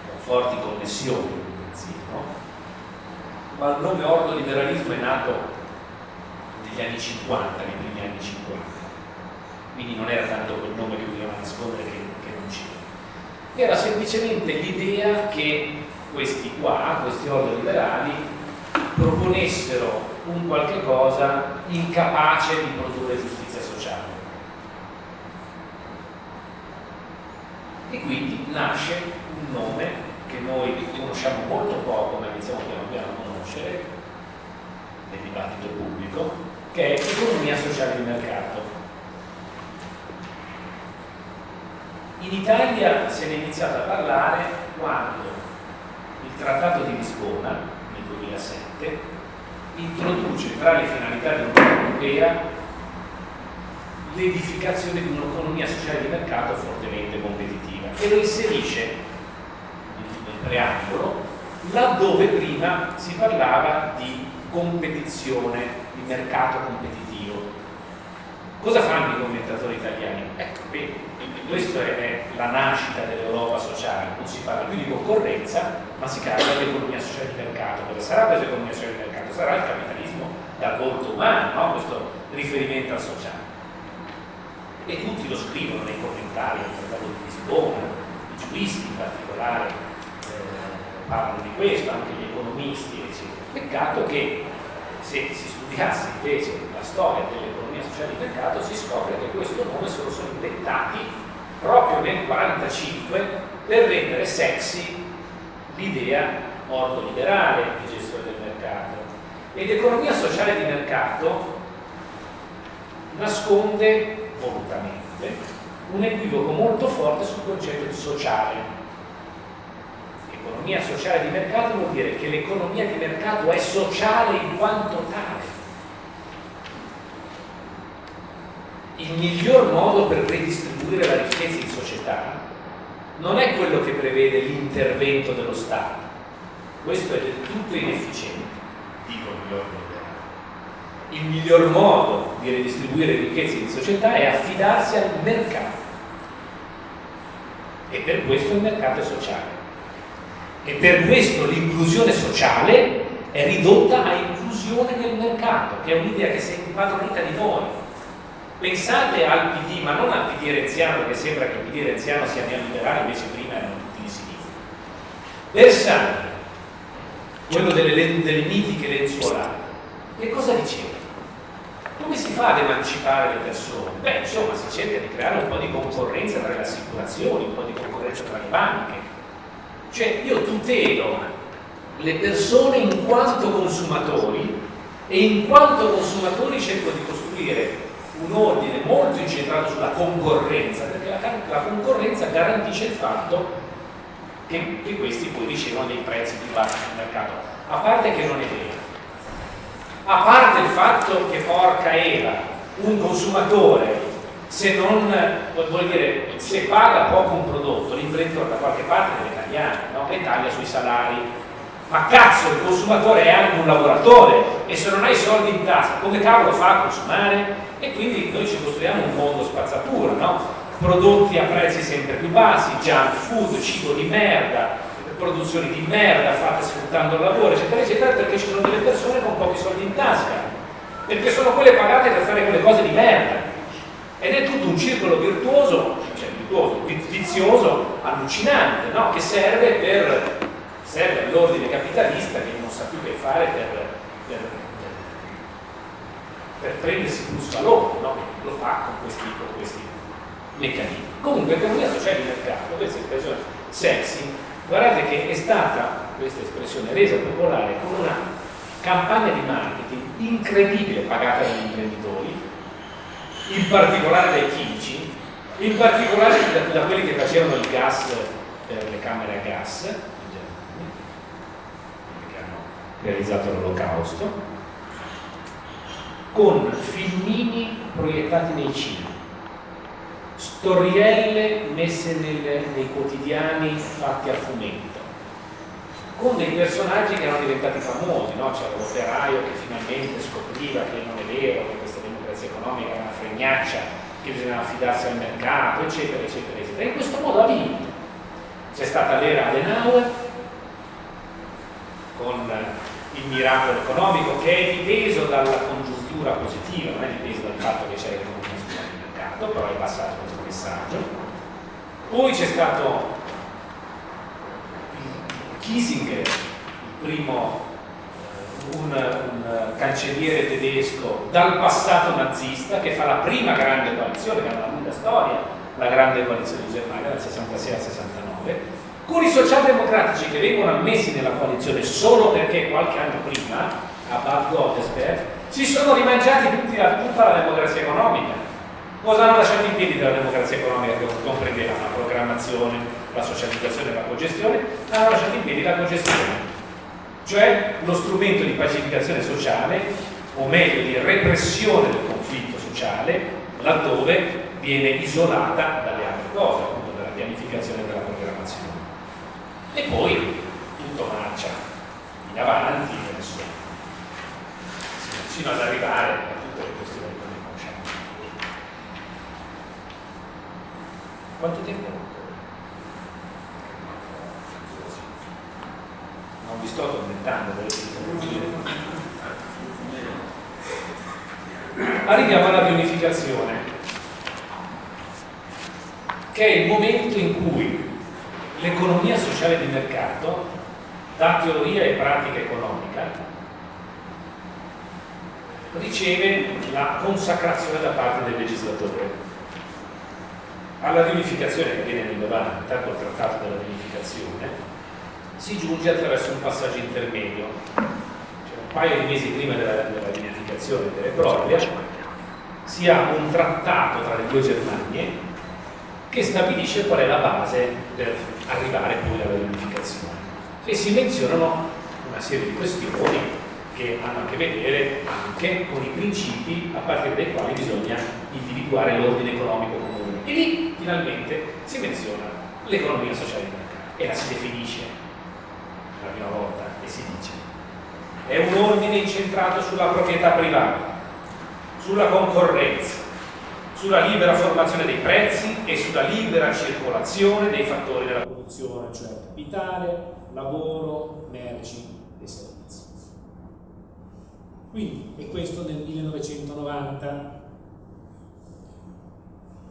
con forti connessioni con il nazismo. Ma il nome ordoliberalismo è nato negli anni 50 nei primi anni 50 quindi non era tanto quel nome che voleva nascondere che era semplicemente l'idea che questi qua, questi ordini liberali, proponessero un qualche cosa incapace di produrre giustizia sociale. E quindi nasce un nome che noi conosciamo molto poco, ma iniziamo piano piano a conoscere nel dibattito pubblico, che è economia sociale di mercato In Italia se ne è iniziato a parlare quando il Trattato di Lisbona, nel 2007, introduce tra le finalità dell'Unione Europea l'edificazione di un'economia sociale di mercato fortemente competitiva e lo inserisce nel preambolo laddove prima si parlava di competizione, di mercato competitivo. Cosa fanno i commentatori italiani? Ecco, bene, questa è la nascita dell'Europa sociale, non si parla più di concorrenza, ma si parla di economia sociale di mercato, perché sarà questa economia sociale di mercato? Sarà il capitalismo dal volto umano, no? questo riferimento al sociale. E tutti lo scrivono nei commentari del Trattato di Lisbona, i giuristi in particolare eh, parlano di questo, anche gli economisti, eccetera. Peccato che se si studiasse invece la storia dell'economia sociale di mercato si scopre che questo nome se lo sono inventati proprio nel 1945 per rendere sexy l'idea ordoliberale di gestione del mercato. Ed economia sociale di mercato nasconde volutamente un equivoco molto forte sul concetto di sociale. Economia sociale di mercato vuol dire che l'economia di mercato è sociale in quanto tale il miglior modo per redistribuire la ricchezza in società non è quello che prevede l'intervento dello Stato, questo è del tutto inefficiente, dico gli ordini il miglior modo di redistribuire ricchezze in società è affidarsi al mercato. E per questo il mercato è sociale. E per questo l'inclusione sociale è ridotta a inclusione nel mercato che è un'idea che si è impadronita di noi pensate al PD ma non al PD renziano perché sembra che il PD renziano sia neoliberale invece prima erano tutti di sinistra Bersani quello delle, delle mitiche lenzuolate che cosa diceva? Come si fa ad emancipare le persone? Beh, insomma, si cerca di creare un po' di concorrenza tra le assicurazioni, un po' di concorrenza tra le banche. Cioè, io tutelo le persone in quanto consumatori e in quanto consumatori cerco di costruire un ordine molto incentrato sulla concorrenza, perché la, la concorrenza garantisce il fatto che, che questi poi ricevono dei prezzi più bassi sul mercato. A parte che non è vero, a parte il fatto che porca era un consumatore se non vuol dire se paga poco un prodotto l'imprenditore da qualche parte deve tagliare no? e taglia sui salari ma cazzo il consumatore è anche un lavoratore e se non hai soldi in tasca come cavolo fa a consumare e quindi noi ci costruiamo un mondo spazzatura no? prodotti a prezzi sempre più bassi junk food, cibo di merda produzioni di merda fatte sfruttando il lavoro, eccetera, eccetera, perché ci sono delle persone con pochi soldi in tasca, perché sono quelle pagate per fare quelle cose di merda. Ed è tutto un circolo virtuoso, cioè virtuoso, vizioso, allucinante, no? che serve per serve all'ordine capitalista che non sa più che fare per, per, per prendersi plus valore, no? lo fa con questi, con questi meccanismi. Comunque, economia sociale di mercato, questa espressione sexy, Guardate che è stata questa espressione resa popolare con una campagna di marketing incredibile pagata dagli imprenditori, in particolare dai chimici, in particolare da, da quelli che facevano il gas per le camere a gas, realizzato l'olocausto, con filmini proiettati nei cinema storielle messe nel, nei quotidiani fatti a fumetto con dei personaggi che erano diventati famosi no? c'era l'operaio che finalmente scopriva che non è vero che questa democrazia economica è una fregnaccia che bisognava affidarsi al mercato eccetera eccetera eccetera in questo modo ha vinto c'è stata l'era Adenauer con il miracolo economico che è dipeso dalla congiuntura positiva non è dipeso dal fatto che c'è l'economia sul mercato però è passato messaggio. Poi c'è stato Kissinger, il primo un, un, cancelliere tedesco dal passato nazista che fa la prima grande coalizione, che ha una lunga storia, la grande coalizione di Germania dal 66 al 69, i socialdemocratici che vengono ammessi nella coalizione solo perché qualche anno prima, a Bad Godesberg, si sono rimangiati tutti, tutta la democrazia economica Cosa hanno lasciato in piedi della democrazia economica che comprendeva la programmazione, la socializzazione e la cogestione? Hanno lasciato in piedi la cogestione, cioè lo strumento di pacificazione sociale, o meglio di repressione del conflitto sociale, laddove viene isolata dalle altre cose, appunto dalla pianificazione. E poi tutto marcia in avanti, fino ad arrivare Quanto tempo? Non vi sto tormentando, Arriviamo alla pianificazione, che è il momento in cui l'economia sociale di mercato, da teoria e pratica economica, riceve la consacrazione da parte del legislatore. Alla riunificazione che viene nel 90, col trattato della riunificazione, si giunge attraverso un passaggio intermedio, cioè un paio di mesi prima della, della riunificazione vera e propria, si ha un trattato tra le due Germanie che stabilisce qual è la base per arrivare poi alla riunificazione e si menzionano una serie di questioni che hanno a che vedere anche con i principi a partire dai quali bisogna individuare l'ordine economico comune. E lì finalmente si menziona l'economia sociale di mercato. E la si definisce per la prima volta e si dice è un ordine incentrato sulla proprietà privata, sulla concorrenza, sulla libera formazione dei prezzi e sulla libera circolazione dei fattori della produzione, cioè capitale, lavoro, merci e servizi. Quindi, e questo nel 1990,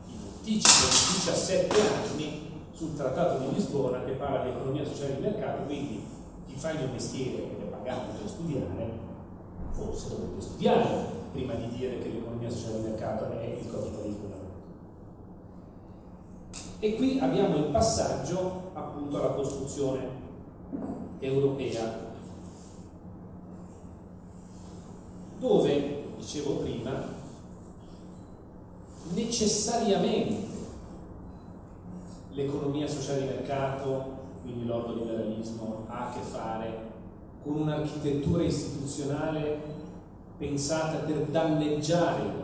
in anticipo di 17 anni sul Trattato di Lisbona che parla di economia sociale di mercato, quindi chi fa il mio mestiere ed è pagato per studiare, forse dovrebbe studiare prima di dire che l'economia sociale di mercato è il capitalismo E qui abbiamo il passaggio appunto alla costruzione europea, dove, dicevo prima, necessariamente l'economia sociale di mercato, quindi l'ordoliberalismo, ha a che fare con un'architettura istituzionale pensata per danneggiare.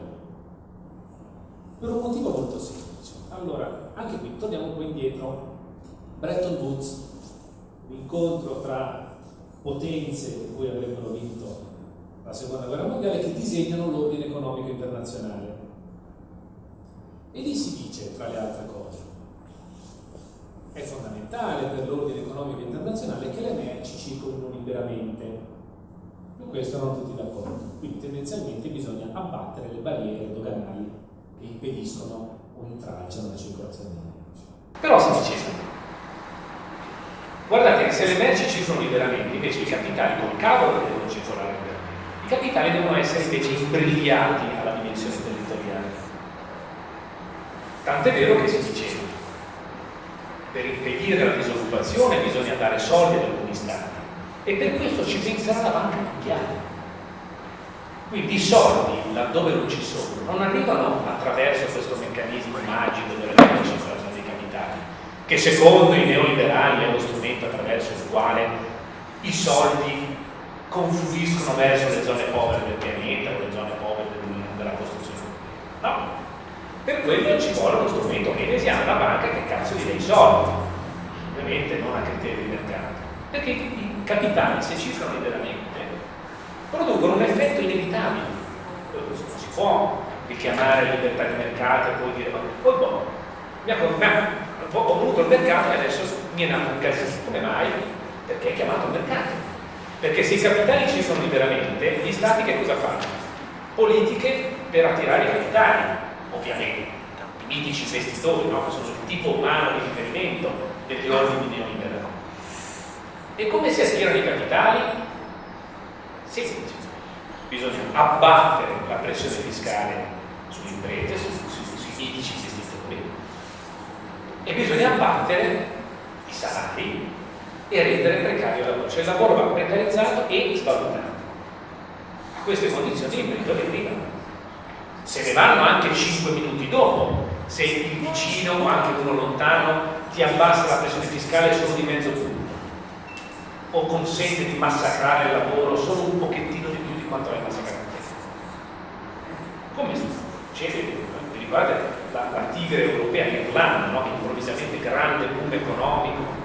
Per un motivo molto semplice. Allora, anche qui torniamo un po' indietro. Bretton Woods, l'incontro tra potenze che poi avrebbero vinto la seconda guerra mondiale che disegnano l'ordine economico internazionale. E lì si dice, tra le altre cose, è fondamentale per l'ordine economico internazionale che le merci circolino liberamente su questo erano tutti d'accordo. Quindi tendenzialmente bisogna abbattere le barriere doganali che impediscono o intralciano la circolazione delle merci. Però si diceva, guardate se le merci circolano liberamente, invece i capitali col cavolo devono circolare liberamente. I capitali devono essere invece imbrigliati alla dimensione territoriale. Tant'è vero che si diceva, per impedire la disoccupazione bisogna dare soldi ad alcuni stati e per questo ci penserà la banca mondiale. Quindi i soldi, laddove non ci sono, non arrivano attraverso questo meccanismo magico della libera circolazione dei capitali, che secondo i neoliberali è uno strumento attraverso il quale i soldi confluiscono verso le zone povere del pianeta o le zone povere della costruzione. No, per quello ci vuole uno strumento keynesiano, la banca che cazzo gli dà i soldi, ovviamente non a criteri di mercato, perché capitali, se cifrano liberamente, producono un effetto inevitabile. Si può richiamare libertà di mercato e poi dire, ma poi boh, mi ha, ho voluto il mercato e adesso mi è nato un casino. Come mai? Perché è chiamato mercato. Perché se i capitali cifrano liberamente, gli stati che cosa fanno? Politiche per attirare i capitali, ovviamente. I mitici investitori, no? che sono il tipo umano di riferimento degli ordini neoliberali e come si attirano i capitali? Semplice. Bisogna abbattere la pressione fiscale sulle imprese, sui, medici investitori e bisogna abbattere i salari e rendere precario il lavoro. Cioè il lavoro va precarizzato e svalutato. A queste condizioni l'imprenditori arrivano. Se ne vanno anche 5 minuti dopo, se il vicino o anche uno lontano ti abbassa la pressione fiscale solo di mezzo punto o consente di massacrare il lavoro solo un pochettino di più di quanto l'hai massacrato come succede vi ricordate la, la tigre europea l'Irlanda no? improvvisamente grande boom economico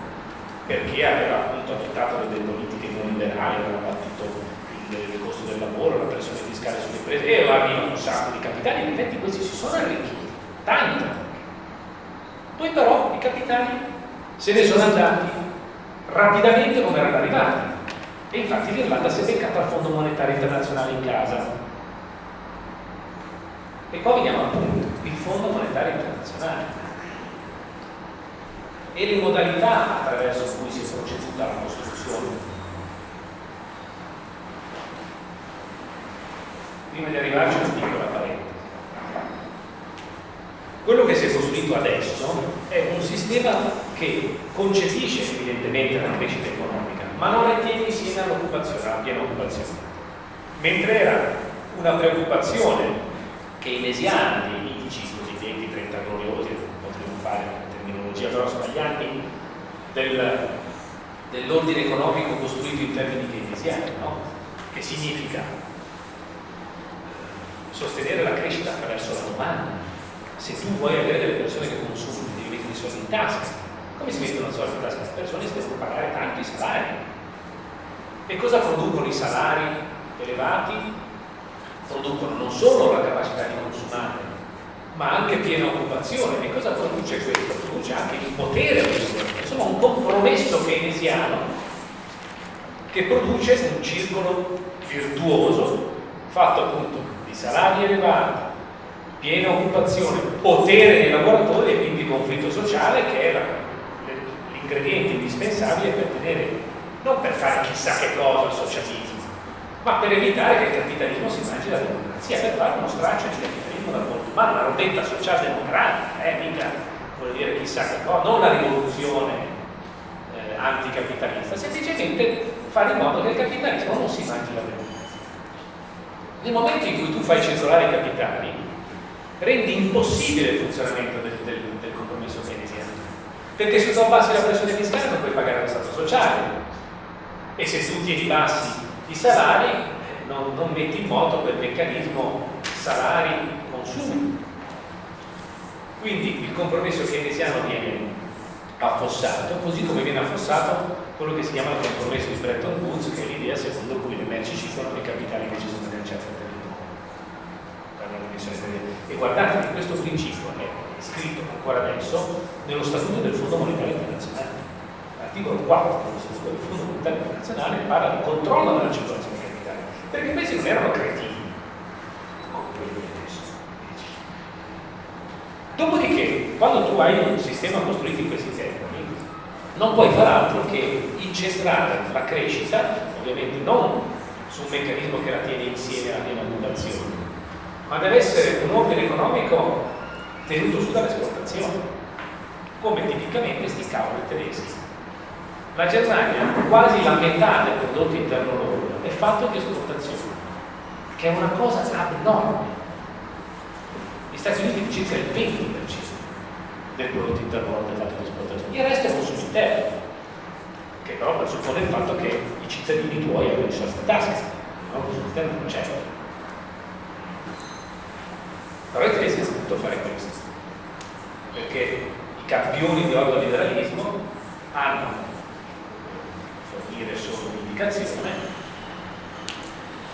perché aveva appunto adottato delle politiche non liberali aveva battuto il, il, costo del lavoro la pressione fiscale sulle imprese e arrivano un sacco di capitali. In effetti questi si sono arricchiti tanto. Poi però i capitali se ne sono andati rapidamente come erano arrivati e infatti l'Irlanda si è beccata al Fondo Monetario Internazionale in casa. E poi veniamo al punto il Fondo Monetario Internazionale. E le modalità attraverso cui si è proceduta la costruzione. Prima di arrivarci una piccola parentesi quello che si è costruito adesso è un sistema che concepisce evidentemente la crescita economica, ma non la insieme all'occupazione, alla piena occupazione. Mentre era una preoccupazione keynesiana dei mitici cosiddetti 30 gloriosi, potremmo fare una terminologia però sbagliati, del, dell'ordine economico costruito in termini keynesiani, no? che significa sostenere la crescita attraverso la domanda. Se tu vuoi avere delle persone che consumano, devi mettere i soldi in tasca, Come si mettono soldi in tasca alle persone? Si devono pagare tanti salari. E cosa producono i salari elevati? Producono non solo la capacità di consumare, ma anche piena occupazione. E cosa produce questo? Produce anche il potere Insomma, un compromesso keynesiano che produce un circolo virtuoso fatto appunto di salari elevati, piena occupazione, potere dei lavoratori e quindi conflitto sociale che è l'ingrediente indispensabile per tenere, non per fare chissà che cosa il socialismo, ma per evitare che il capitalismo si mangi la democrazia, per fare uno straccio di capitalismo dal mondo umano, una robetta socialdemocratica, eh, mica vuol dire chissà che cosa, non la rivoluzione eh, anticapitalista, semplicemente fare in modo che il capitalismo non si mangi la democrazia. Nel momento in cui tu fai circolare i capitali, rendi impossibile il funzionamento del, del, del compromesso keynesiano. Perché se tu abbassi la pressione fiscale non puoi pagare lo Stato sociale. E se tu tieni bassi i salari, non, non metti in moto quel meccanismo salari-consumi. Quindi il compromesso keynesiano viene affossato, così come viene affossato quello che si chiama il compromesso di Bretton Woods, che è l'idea secondo cui le merci ci sono i capitali che ci sono nel centro territorio. E guardate che questo principio è scritto ancora adesso nello statuto del Fondo Monetario Internazionale. L'articolo 4 dello statuto del Fondo Monetario Internazionale parla di controllo della circolazione dei capitali, perché questi non erano cretini come quelli adesso. Dopodiché, quando tu hai un sistema costruito in questi termini, non puoi far altro che incentrare la crescita, ovviamente non su un meccanismo che la tiene insieme alla piena ma deve essere un ordine economico tenuto su dall'esportazione, come tipicamente sti cavoli tedeschi. La Germania, quasi la metà del prodotto interno loro, è fatto di esportazione, che è una cosa abnorme. Gli Stati Uniti circa il 20% del prodotto interno loro è fatto di esportazione, il resto è consumo interno che però presuppone il fatto che i cittadini tuoi abbiano i soldi in tasca, no? Consumo interno non c'è. Però i tedeschi hanno potuto fare questo, perché i campioni di ordoliberalismo hanno fornire solo un'indicazione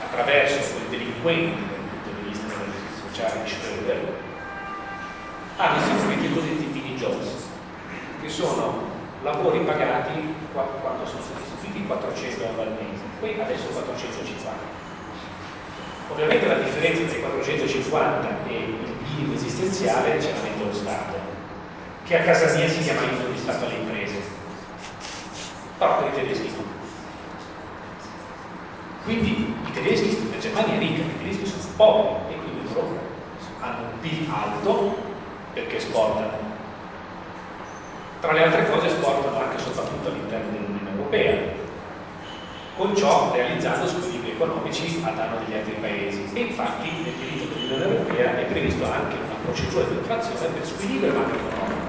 attraverso quei delinquenti dal punto di vista della sociale di Schröder hanno istituito i cosiddetti mini jobs che sono lavori pagati quando sono stati istituiti 400 euro al mese. Poi adesso 450 Ovviamente la differenza tra i 450 e il minimo esistenziale ce la mette lo Stato, che a casa mia si chiama aiuto di Stato alle imprese, però per i tedeschi no. Quindi i tedeschi, la Germania è ricca, i tedeschi sono poveri e quindi loro hanno un PIL alto perché esportano. Tra le altre cose esportano anche soprattutto all'interno dell'Unione Europea, con ciò realizzando squilibri economici a danno degli altri paesi. E infatti nel diritto dell'Unione Europea è previsto anche una procedura di infrazione per squilibrio macroeconomico.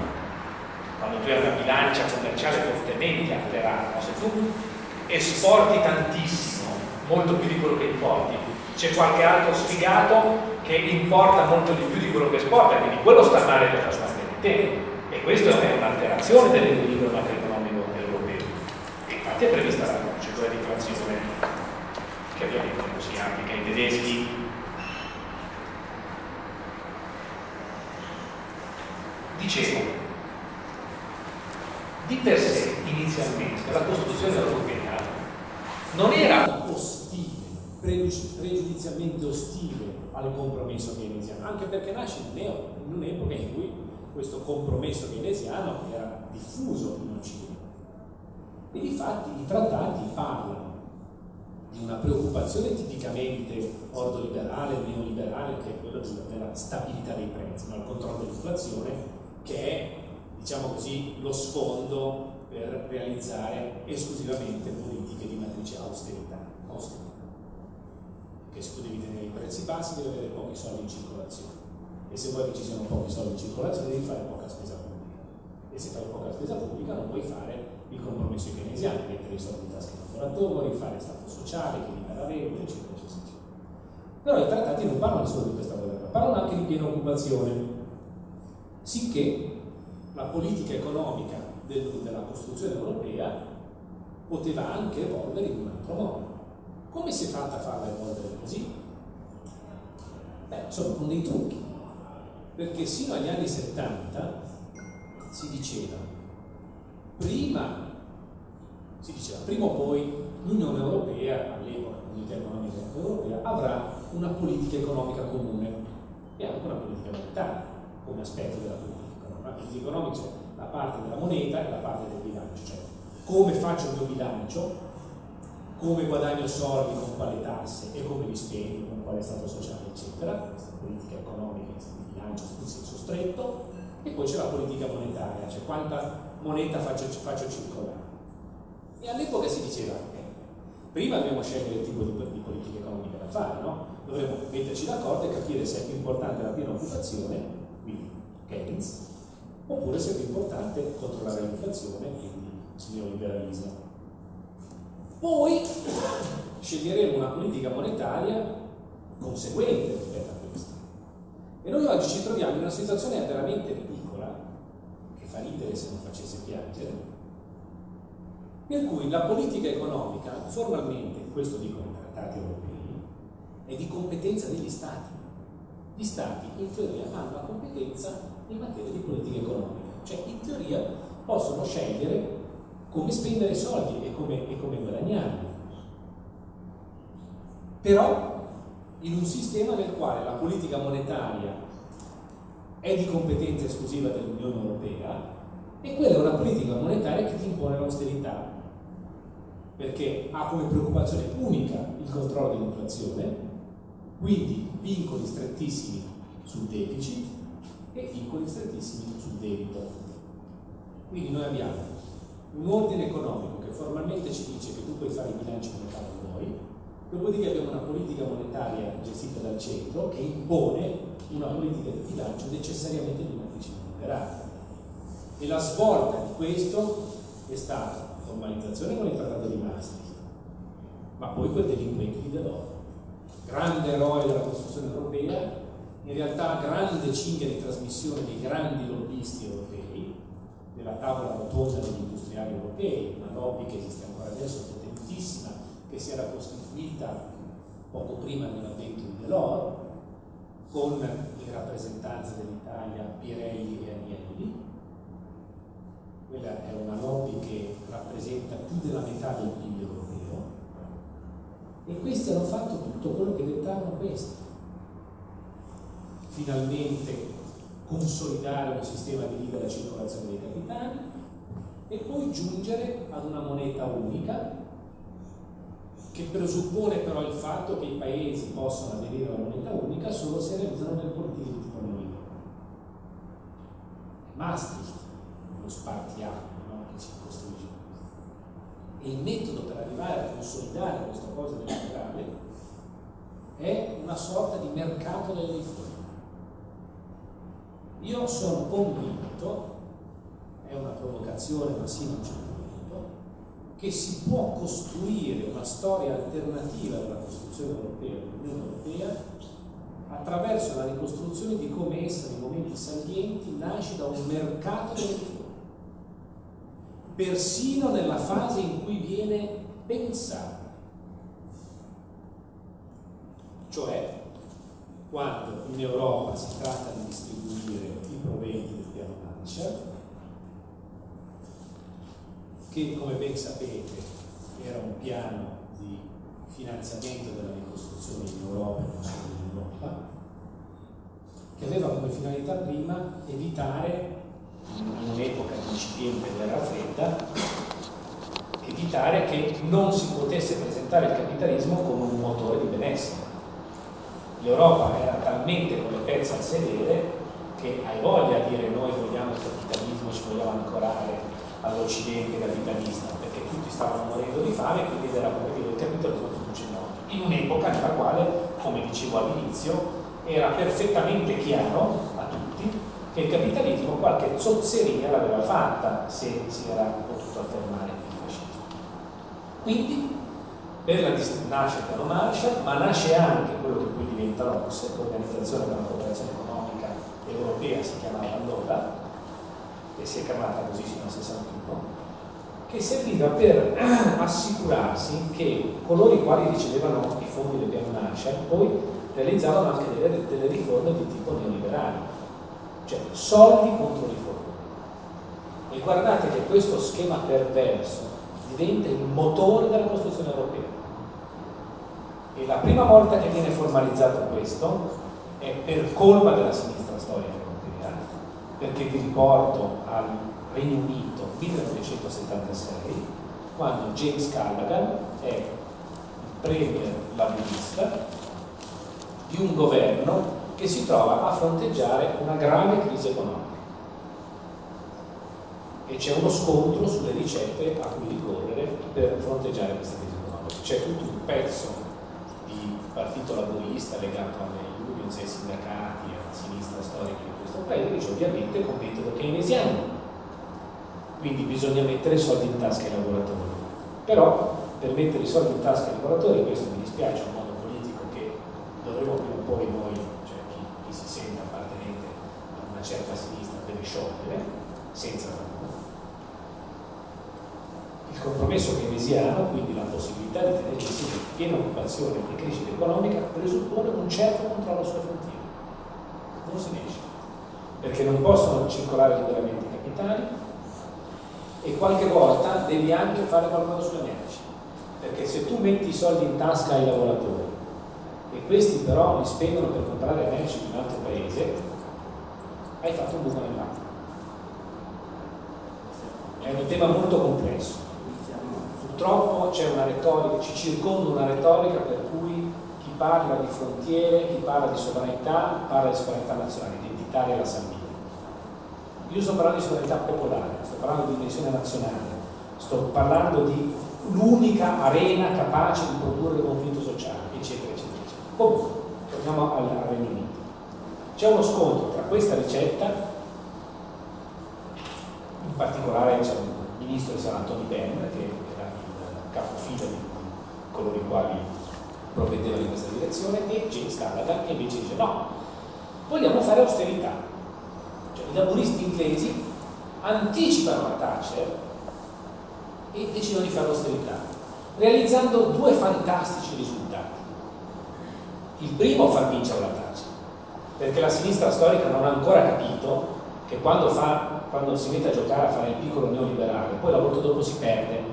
Quando tu hai una bilancia commerciale fortemente alterata, se tu esporti tantissimo, molto più di quello che importi, c'è qualche altro sfigato che importa molto di più di quello che esporta, quindi quello sta male per la sta te. E questa è un'alterazione dell'equilibrio macroeconomico europeo. Infatti è prevista la procedura di infrazione che ovviamente non si applica ai tedeschi. Dicevo di per sé inizialmente la Costituzione europea non era ostile pregiudizialmente ostile al compromesso keynesiano anche perché nasce in un'epoca in cui questo compromesso keynesiano era diffuso in Occidente. E di fatti i trattati parlano di una preoccupazione tipicamente ordoliberale, neoliberale, che è quella della stabilità dei prezzi, no? il controllo dell'inflazione, che è, diciamo così, lo sfondo per realizzare esclusivamente politiche di matrice austerità. austerità. Che se tu devi tenere i prezzi bassi devi avere pochi soldi in circolazione. E se vuoi che ci siano pochi soldi in circolazione devi fare poca spesa pubblica. E se fai poca spesa pubblica non puoi fare il compromesso keynesiano, mettere i soldi in tasca lavoratori, fare stato sociale, che libera reddito, eccetera, eccetera. Però i trattati non parlano solo di questa cosa, parlano anche di piena occupazione, sicché la politica economica del, della costruzione europea poteva anche evolvere in un altro modo. Come si è fatta a farla evolvere così? Beh, insomma, con dei trucchi. Perché sino agli anni 70 si diceva, prima, si diceva, prima o poi l'Unione Europea, all'epoca l'Unione Economica Europea, avrà una politica economica comune e anche una politica monetaria come aspetto della politica economica. La politica economica c'è la parte della moneta e la parte del bilancio, cioè come faccio il mio bilancio, come guadagno soldi con quale tasse e come li spendo, con quale stato sociale, eccetera, questa politica economica di bilancio in senso stretto, e poi c'è la politica monetaria, cioè quanta moneta faccio, faccio circolare. E all'epoca si diceva, eh, prima dobbiamo scegliere il tipo di, di politica economica da fare, no? dovremmo metterci d'accordo e capire se è più importante la piena occupazione, quindi Keynes, oppure se è più importante controllare l'inflazione, quindi il neoliberalismo. Poi sceglieremo una politica monetaria conseguente rispetto a questa. E noi oggi ci troviamo in una situazione veramente ridicola, che fa ridere se non facesse piangere, per cui la politica economica, formalmente, questo dicono i trattati europei, è di competenza degli Stati. Gli Stati in teoria hanno la competenza in materia di politica economica, cioè in teoria possono scegliere come spendere i soldi e come, e come guadagnarli. Però in un sistema nel quale la politica monetaria è di competenza esclusiva dell'Unione Europea e quella è una politica monetaria che ti impone l'austerità, perché ha come preoccupazione unica il controllo dell'inflazione quindi vincoli strettissimi sul deficit e vincoli strettissimi sul debito. Quindi noi abbiamo un ordine economico che formalmente ci dice che tu puoi fare i bilanci come fai vuoi, dopodiché abbiamo una politica monetaria gestita dal centro che impone una politica di bilancio necessariamente di matrice liberale. E la svolta di questo è stata formalizzazione con il trattato di Maastricht, ma poi quel delinquente di Delors grande eroe della costruzione europea, in realtà grande cinghia di trasmissione dei grandi lobbisti europei, della tavola rotonda degli industriali europei, una lobby che esiste ancora adesso, potentissima, che si era costituita poco prima dell'avvento di Delors, con in rappresentanza dell'Italia Pirelli e Agnelli. Quella è una lobby che rappresenta più della metà del PIL europeo e questi hanno fatto tutto quello che dettavano questi. Finalmente consolidare un sistema di libera circolazione dei capitali e poi giungere ad una moneta unica che presuppone però il fatto che i paesi possano aderire alla moneta unica solo se realizzano delle politiche di neoliberale. Maastricht, lo spartiacque no? che si costruisce e il metodo per arrivare a consolidare questa cosa del è una sorta di mercato delle riforme. Io sono convinto, è una provocazione ma sì non c'è punto, che si può costruire una storia alternativa della costruzione europea, dell'Unione Europea, attraverso la ricostruzione di come essa nei momenti salienti nasce da un mercato delle riforme persino nella fase in cui viene pensata. Cioè, quando in Europa si tratta di distribuire i proventi del piano Marshall, che come ben sapete era un piano di finanziamento della ricostruzione in Europa e non solo in Europa, che aveva come finalità prima evitare in un'epoca incipiente della fredda, evitare che non si potesse presentare il capitalismo come un motore di benessere. L'Europa era talmente con le pezze al sedere che hai voglia di dire noi vogliamo il capitalismo, ci vogliamo ancorare all'Occidente capitalista, perché tutti stavano morendo di fame, quindi era come dire il capitalismo produce morte. In un'epoca nella quale, come dicevo all'inizio, era perfettamente chiaro che il capitalismo qualche zozzeria l'aveva fatta se si era potuto affermare il fascismo. Quindi nasce il piano Marshall, ma nasce anche quello che poi diventa l'OCSE, l'Organizzazione per la Cooperazione Economica Europea si chiamava allora, e si è chiamata così fino al 61, che serviva per assicurarsi che coloro i quali ricevevano i fondi del piano Marshall poi realizzavano anche delle, delle riforme di tipo neoliberale, cioè soldi contro riforme. E guardate che questo schema perverso diventa il motore della costruzione europea. E la prima volta che viene formalizzato questo è per colpa della sinistra storica europea, perché vi riporto al Regno Unito 1976, quando James Callaghan è il premier laburista di un governo che si trova a fronteggiare una grave crisi economica e c'è uno scontro sulle ricette a cui ricorrere per fronteggiare questa crisi economica. C'è tutto un pezzo di partito laburista legato alle unions, ai sindacati, alla sinistra storica di questo paese, che ovviamente con metodo keynesiano quindi bisogna mettere soldi in tasca ai lavoratori. Però per mettere i soldi in tasca ai lavoratori, questo mi dispiace, è un modo politico che dovremo prima o poi noi, cioè chi, chi si sente appartenente a una certa sinistra, deve sciogliere, senza il compromesso keynesiano, quindi la possibilità di tenere insieme piena occupazione e crescita economica, presuppone un certo controllo sulle frontiere. Non se ne esce, perché non possono circolare liberamente i capitali, e qualche volta devi anche fare qualcosa sulle merci perché se tu metti i soldi in tasca ai lavoratori e questi però li spendono per comprare merci di un altro paese hai fatto un buco nell'acqua è un tema molto complesso purtroppo c'è una retorica ci circonda una retorica per cui chi parla di frontiere chi parla di sovranità parla di sovranità nazionale identitaria la Salvini io sto parlando di sovranità popolare, sto parlando di dimensione nazionale, sto parlando di l'unica arena capace di produrre conflitto sociale, eccetera, eccetera, eccetera. Comunque, torniamo al, Regno Unito. C'è uno scontro tra questa ricetta, particolare c'è un ministro di San Antonio Ben, che era il capofila di coloro i quali provvedevano in questa direzione, e James Callaghan che invece dice no, vogliamo fare austerità cioè, i laburisti inglesi anticipano la Thatcher e decidono di fare l'austerità, realizzando due fantastici risultati. Il primo far vincere la Thatcher, perché la sinistra storica non ha ancora capito che quando, fa, quando si mette a giocare a fare il piccolo neoliberale, poi la volta dopo si perde,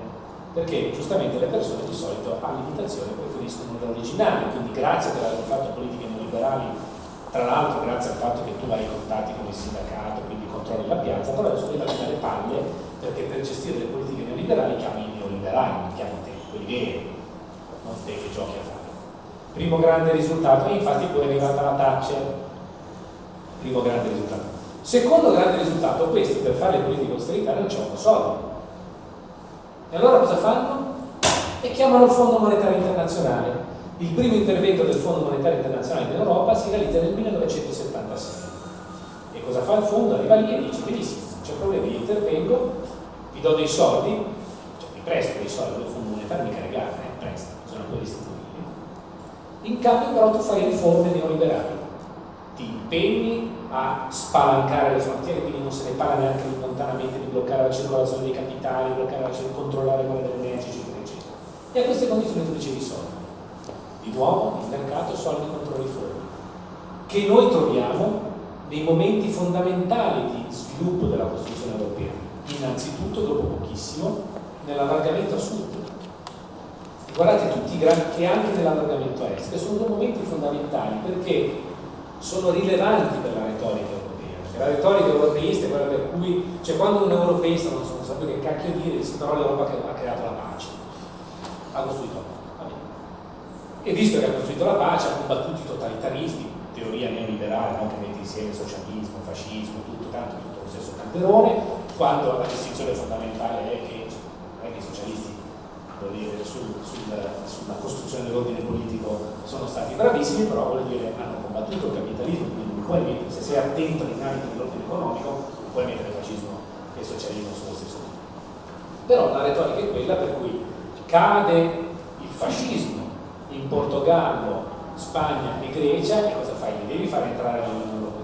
perché giustamente le persone di solito all'imitazione preferiscono l'originale, quindi grazie per aver fatto politiche neoliberali tra l'altro grazie al fatto che tu hai contatti con il sindacato, quindi controlli la piazza, però adesso devi dare paglie perché per gestire le politiche neoliberali chiami i neoliberali, non chiami te, quelli veri, non te che giochi a fare. Primo grande risultato, e infatti poi è arrivata la Thatcher, primo grande risultato. Secondo grande risultato, questi per fare le politiche di austerità non c'hanno soldi. E allora cosa fanno? E chiamano il Fondo Monetario Internazionale il primo intervento del Fondo Monetario Internazionale in Europa si realizza nel 1976. E cosa fa il fondo? Arriva lì e dice benissimo, c'è problema, io intervengo, vi do dei soldi, cioè vi presto dei soldi, il Fondo Monetario mica regala, eh, presta, bisogna poi restituirli. In cambio però tu fai riforme neoliberali, ti impegni a spalancare le frontiere, quindi non se ne parla neanche lontanamente di bloccare la circolazione dei capitali, bloccare la, controllare quella delle merci, eccetera, eccetera. E a queste condizioni tu ricevi soldi di nuovo il mercato soldi contro riforme, che noi troviamo nei momenti fondamentali di sviluppo della costruzione europea, innanzitutto dopo pochissimo nell'allargamento a sud. Guardate tutti i grandi, che anche nell'allargamento a est, che sono due momenti fondamentali perché sono rilevanti per la retorica europea. Perché la retorica europeista è quella per cui, cioè quando un europeista non, sa che cacchio dire, dice però l'Europa ha creato la pace, ha costruito e visto che ha costruito la pace ha combattuto i totalitarismi, teoria neoliberale no? che mette insieme socialismo, fascismo, tutto, tanto tutto lo stesso calderone, quando la distinzione fondamentale è che, è i socialisti dire, sul, sul, sulla costruzione dell'ordine politico sono stati bravissimi, però vuol dire hanno combattuto il capitalismo, quindi puoi mettere, se sei attento ai dinamiche dell'ordine economico, puoi mettere fascismo e socialismo sullo stesso punto. Però la retorica è quella per cui cade il fascismo in Portogallo, Spagna e Grecia e cosa fai? Li devi fare entrare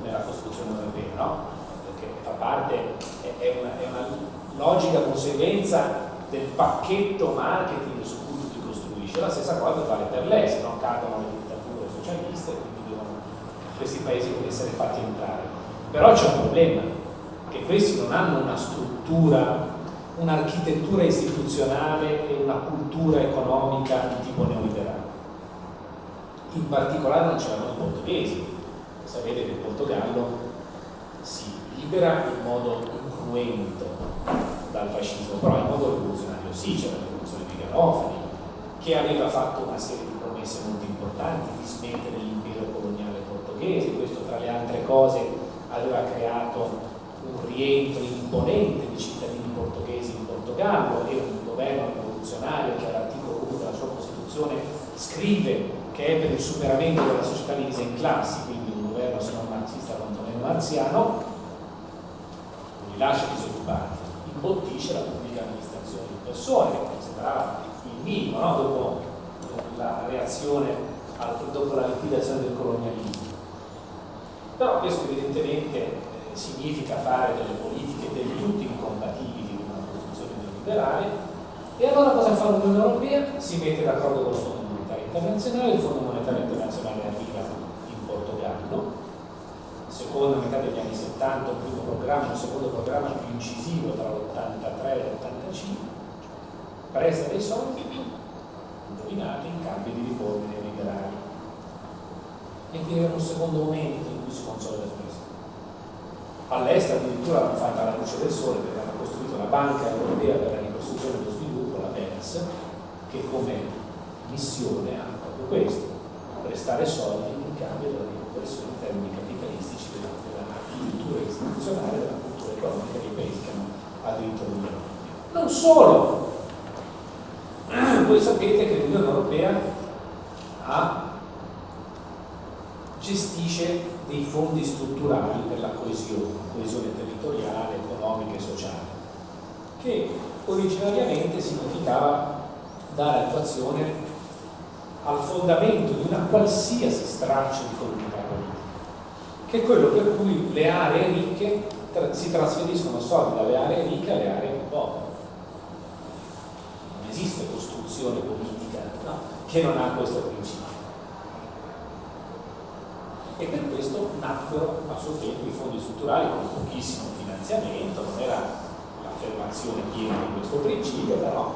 nella costruzione europea, no? Perché è parte, è una, è una logica conseguenza del pacchetto marketing su cui tu ti costruisci. La stessa cosa vale per lei, se no cadono le dittature socialiste quindi questi paesi essere fatti entrare. Però c'è un problema, che questi non hanno una struttura, un'architettura istituzionale e una cultura economica di tipo neoliberale. In particolare non ce l'hanno i portoghesi. Sapete che il Portogallo si libera in modo incruento dal fascismo, però in modo rivoluzionario sì, c'era la rivoluzione di Garofani, che aveva fatto una serie di promesse molto importanti di smettere portoghese, questo tra le altre cose aveva creato un rientro imponente di cittadini portoghesi in Portogallo e un governo rivoluzionario che all'articolo 1 della sua Costituzione scrive che è per il superamento della società divisa in classi, quindi un governo se non marxista quantomeno marziano, li lascia disoccupati imbottisce la pubblica amministrazione di persone, che sembrava il minimo no? dopo la reazione dopo la liquidazione del colonialismo. Però questo evidentemente eh, significa fare delle politiche del tutto incompatibili con una costruzione neoliberale e allora cosa fa l'Unione Europea? Si mette d'accordo con il Fondo Monetario Internazionale, il Fondo Monetario Internazionale arriva in Portogallo seconda metà degli anni 70 un primo programma, un secondo programma più incisivo tra l'83 e l'85 presta dei soldi indovinate in cambio di riforme neoliberali e viene un secondo momento si consolida questo all'estero addirittura l'hanno fatta alla luce del sole perché hanno costruito la Banca Europea per la ricostruzione e lo sviluppo, la BERS che come missione ha proprio questo prestare soldi in cambio della riconversione in termini capitalistici cultura istituzionale della cultura economica dei paesi che hanno aderito all'Unione Europea. Non solo, voi sapete che l'Unione Europea ha, gestisce dei fondi strutturali per la coesione, coesione territoriale, economica e sociale, che originariamente significava dare attuazione al fondamento di una qualsiasi straccio di comunità che è quello per cui le aree ricche si trasferiscono soldi dalle aree ricche alle aree povere. Non esiste costruzione politica no, che non ha questo principio. E per questo nacquero a suo tempo i fondi strutturali con pochissimo finanziamento, non era l'affermazione piena di questo principio, però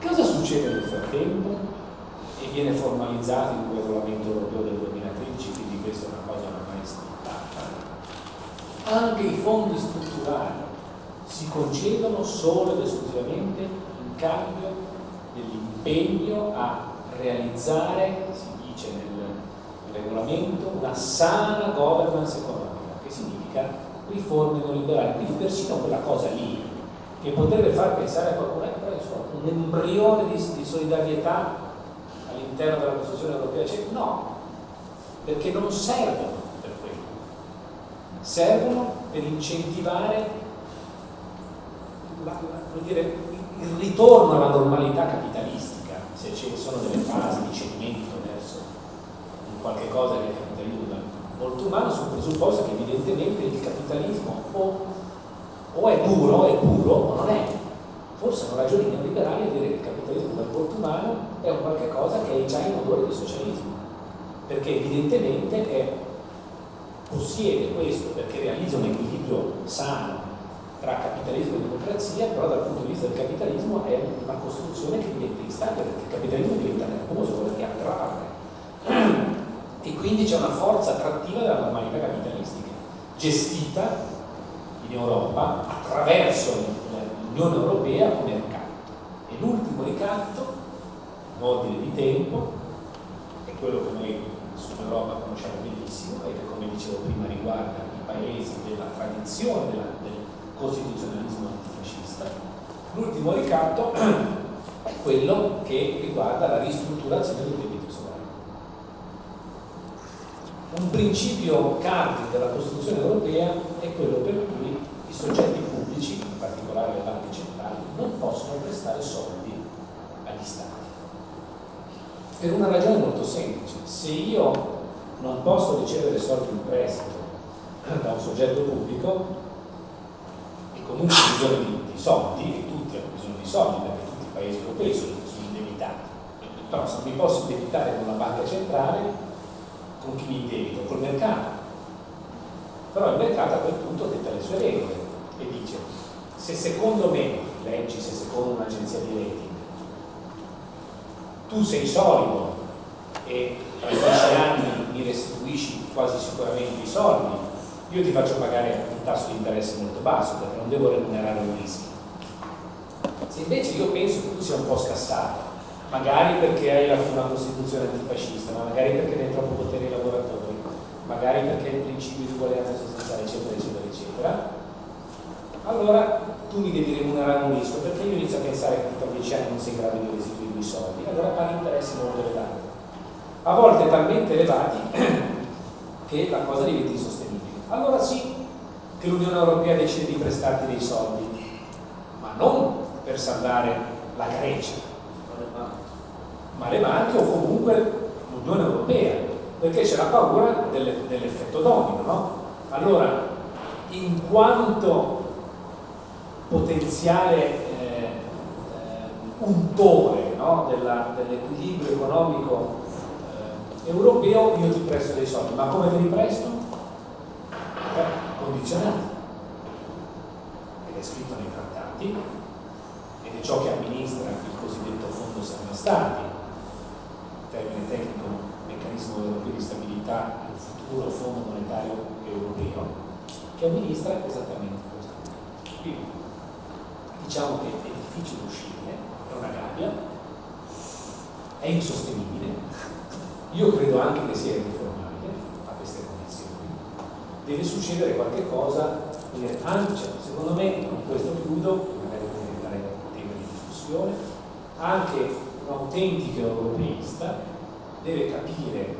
cosa succede nel frattempo? E viene formalizzato in un regolamento europeo del 2013, quindi questa è una cosa anche i fondi strutturali si concedono solo ed esclusivamente in cambio dell'impegno a realizzare, regolamento, una sana governance economica, che significa riforme neoliberali. Quindi persino quella cosa lì, che potrebbe far pensare a qualcuno, ecco, un embrione di, di solidarietà all'interno della Costituzione europea, cioè, no, perché non servono servono per incentivare la, la, dire, il ritorno alla normalità capitalistica, se ci sono delle fasi di cedimento qualche cosa che il capitalismo molto umano, sul presupposto che evidentemente il capitalismo o, o è duro, è puro, o non è. Forse hanno ragioni neoliberali a dire che il capitalismo dal porto umano è un qualche cosa che è già in odore di socialismo, perché evidentemente è possiede questo perché realizza un equilibrio sano tra capitalismo e democrazia, però dal punto di vista del capitalismo è una costruzione che diventa instabile, perché il capitalismo diventa nervoso, perché attrae. E quindi c'è una forza attrattiva della normalità capitalistica, gestita in Europa attraverso l'Unione Europea come mercato. E l'ultimo ricatto, in ordine di tempo, è quello che noi sull'Europa conosciamo benissimo e che come dicevo prima riguarda i paesi della tradizione della, del costituzionalismo antifascista. L'ultimo ricatto è quello che riguarda la ristrutturazione del debito sovrano. Un principio cardine della Costituzione europea è quello per cui i soggetti pubblici, in particolare le banche centrali, non possono prestare soldi agli Stati per una ragione molto semplice. Se io non posso ricevere soldi in prestito da un soggetto pubblico, comunque ha bisogno di, di, soldi, e tutti hanno bisogno di soldi perché tutti i paesi europei sono, sono indebitati. Però se mi posso indebitare con la banca centrale, con chi mi indebito? Col mercato. Però il mercato a quel punto detta le sue regole e dice se secondo me, leggi se secondo un'agenzia di rating, tu sei solido e tra dieci anni mi restituisci quasi sicuramente i soldi, io ti faccio pagare un tasso di interesse molto basso perché non devo remunerare un rischio. Se invece io penso che tu sia un po' scassato, magari perché hai una costituzione antifascista, ma magari perché hai troppo potere ai lavoratori, magari perché il principio di uguaglianza sostanziale, eccetera, eccetera, eccetera, allora tu mi devi remunerare un rischio perché io inizio a pensare che tra dieci anni non sei in grado di restituirmi i soldi, allora paghi interessi molto elevati. A volte talmente elevati che la cosa diventa insostenibile. Allora sì che l'Unione Europea decide di prestarti dei soldi, ma non per salvare la Grecia, ma o comunque l'Unione Europea, perché c'è la paura dell'effetto domino, no? Allora, in quanto potenziale eh, eh, untore no? dell'equilibrio economico europeo io ti presto dei soldi, ma come te li presto? Beh, condizionati. Ed è scritto nei trattati ed è ciò che amministra il cosiddetto fondo salva stati, termine tecnico, meccanismo europeo di stabilità, il futuro fondo monetario europeo, che amministra esattamente questo. Quindi diciamo che è difficile uscire, è una gabbia, è insostenibile, io credo anche che sia irriformabile a queste condizioni. Deve succedere qualche cosa, anche, cioè, secondo me, con questo chiudo, magari potete dare tema di discussione, anche un autentico europeista deve capire,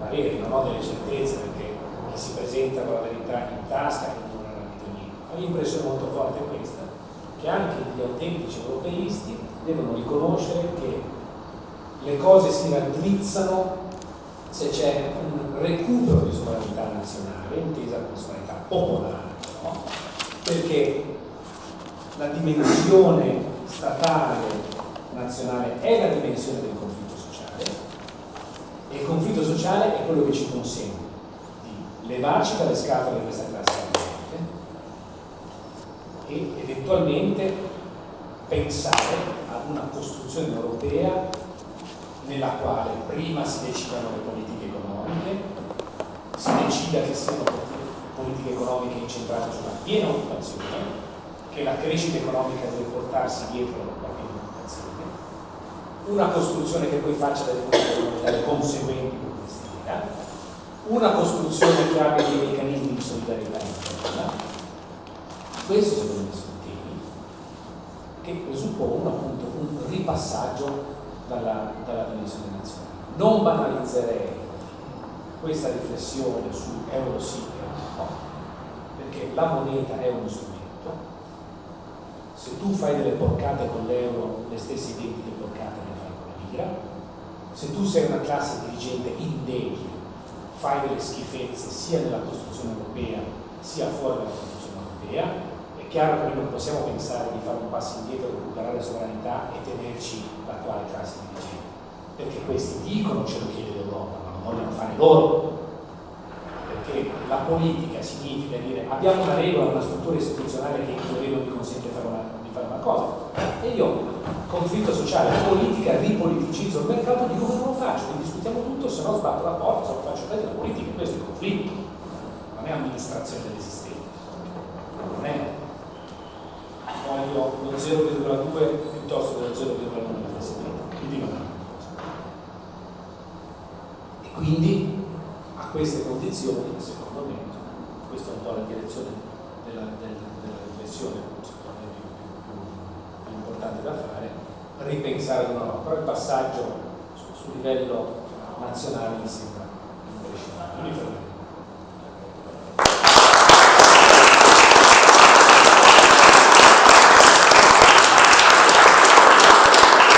a mio non ho delle certezze perché chi si presenta con la verità in tasca non ha capito l'impressione molto forte questa, che anche gli autentici europeisti devono riconoscere che le cose si raddrizzano se c'è un recupero di sovranità nazionale, intesa come sovranità popolare, no? perché la dimensione statale nazionale è la dimensione del conflitto sociale e il conflitto sociale è quello che ci consente di levarci dalle scatole di questa classe e eventualmente pensare ad una costruzione europea nella quale prima si decidano le politiche economiche, si decida che siano politiche economiche incentrate sulla piena occupazione, che la crescita economica deve portarsi dietro la piena occupazione, una costruzione che poi faccia delle conseguenti idea, una costruzione che abbia dei meccanismi di solidarietà interna. Questo secondo me sono temi che presuppongono appunto un ripassaggio dalla, dalla dimensione nazionale. Non banalizzerei questa riflessione su euro sì euro no, perché la moneta è uno strumento. Se tu fai delle porcate con l'euro, le stesse identiche porcate le fai con la lira. Se tu sei una classe dirigente indebile, fai delle schifezze sia nella costruzione europea sia fuori dalla costruzione europea chiaro che noi non possiamo pensare di fare un passo indietro, recuperare sovranità e tenerci l'attuale classe dirigente, perché questi dicono ce lo chiede l'Europa, ma non vogliono fare loro. Perché la politica significa dire abbiamo una regola, una struttura istituzionale che teoria non mi consente di fare, una, di fare una cosa. E io, conflitto sociale, politica, ripoliticizzo il mercato, dico che non lo faccio, ne discutiamo tutto, se no sbatto la porta, se lo faccio prendere la politica, questo è il conflitto, non è amministrazione dell'esistenza. Non è voglio lo 0,2 piuttosto che lo 0,1 della flessibilità, quindi non è una cosa. E quindi a queste condizioni, secondo me, questa è un po' la direzione della, della, della riflessione importante da fare, ripensare di nuovo, però il passaggio sul livello nazionale mi sembra invece.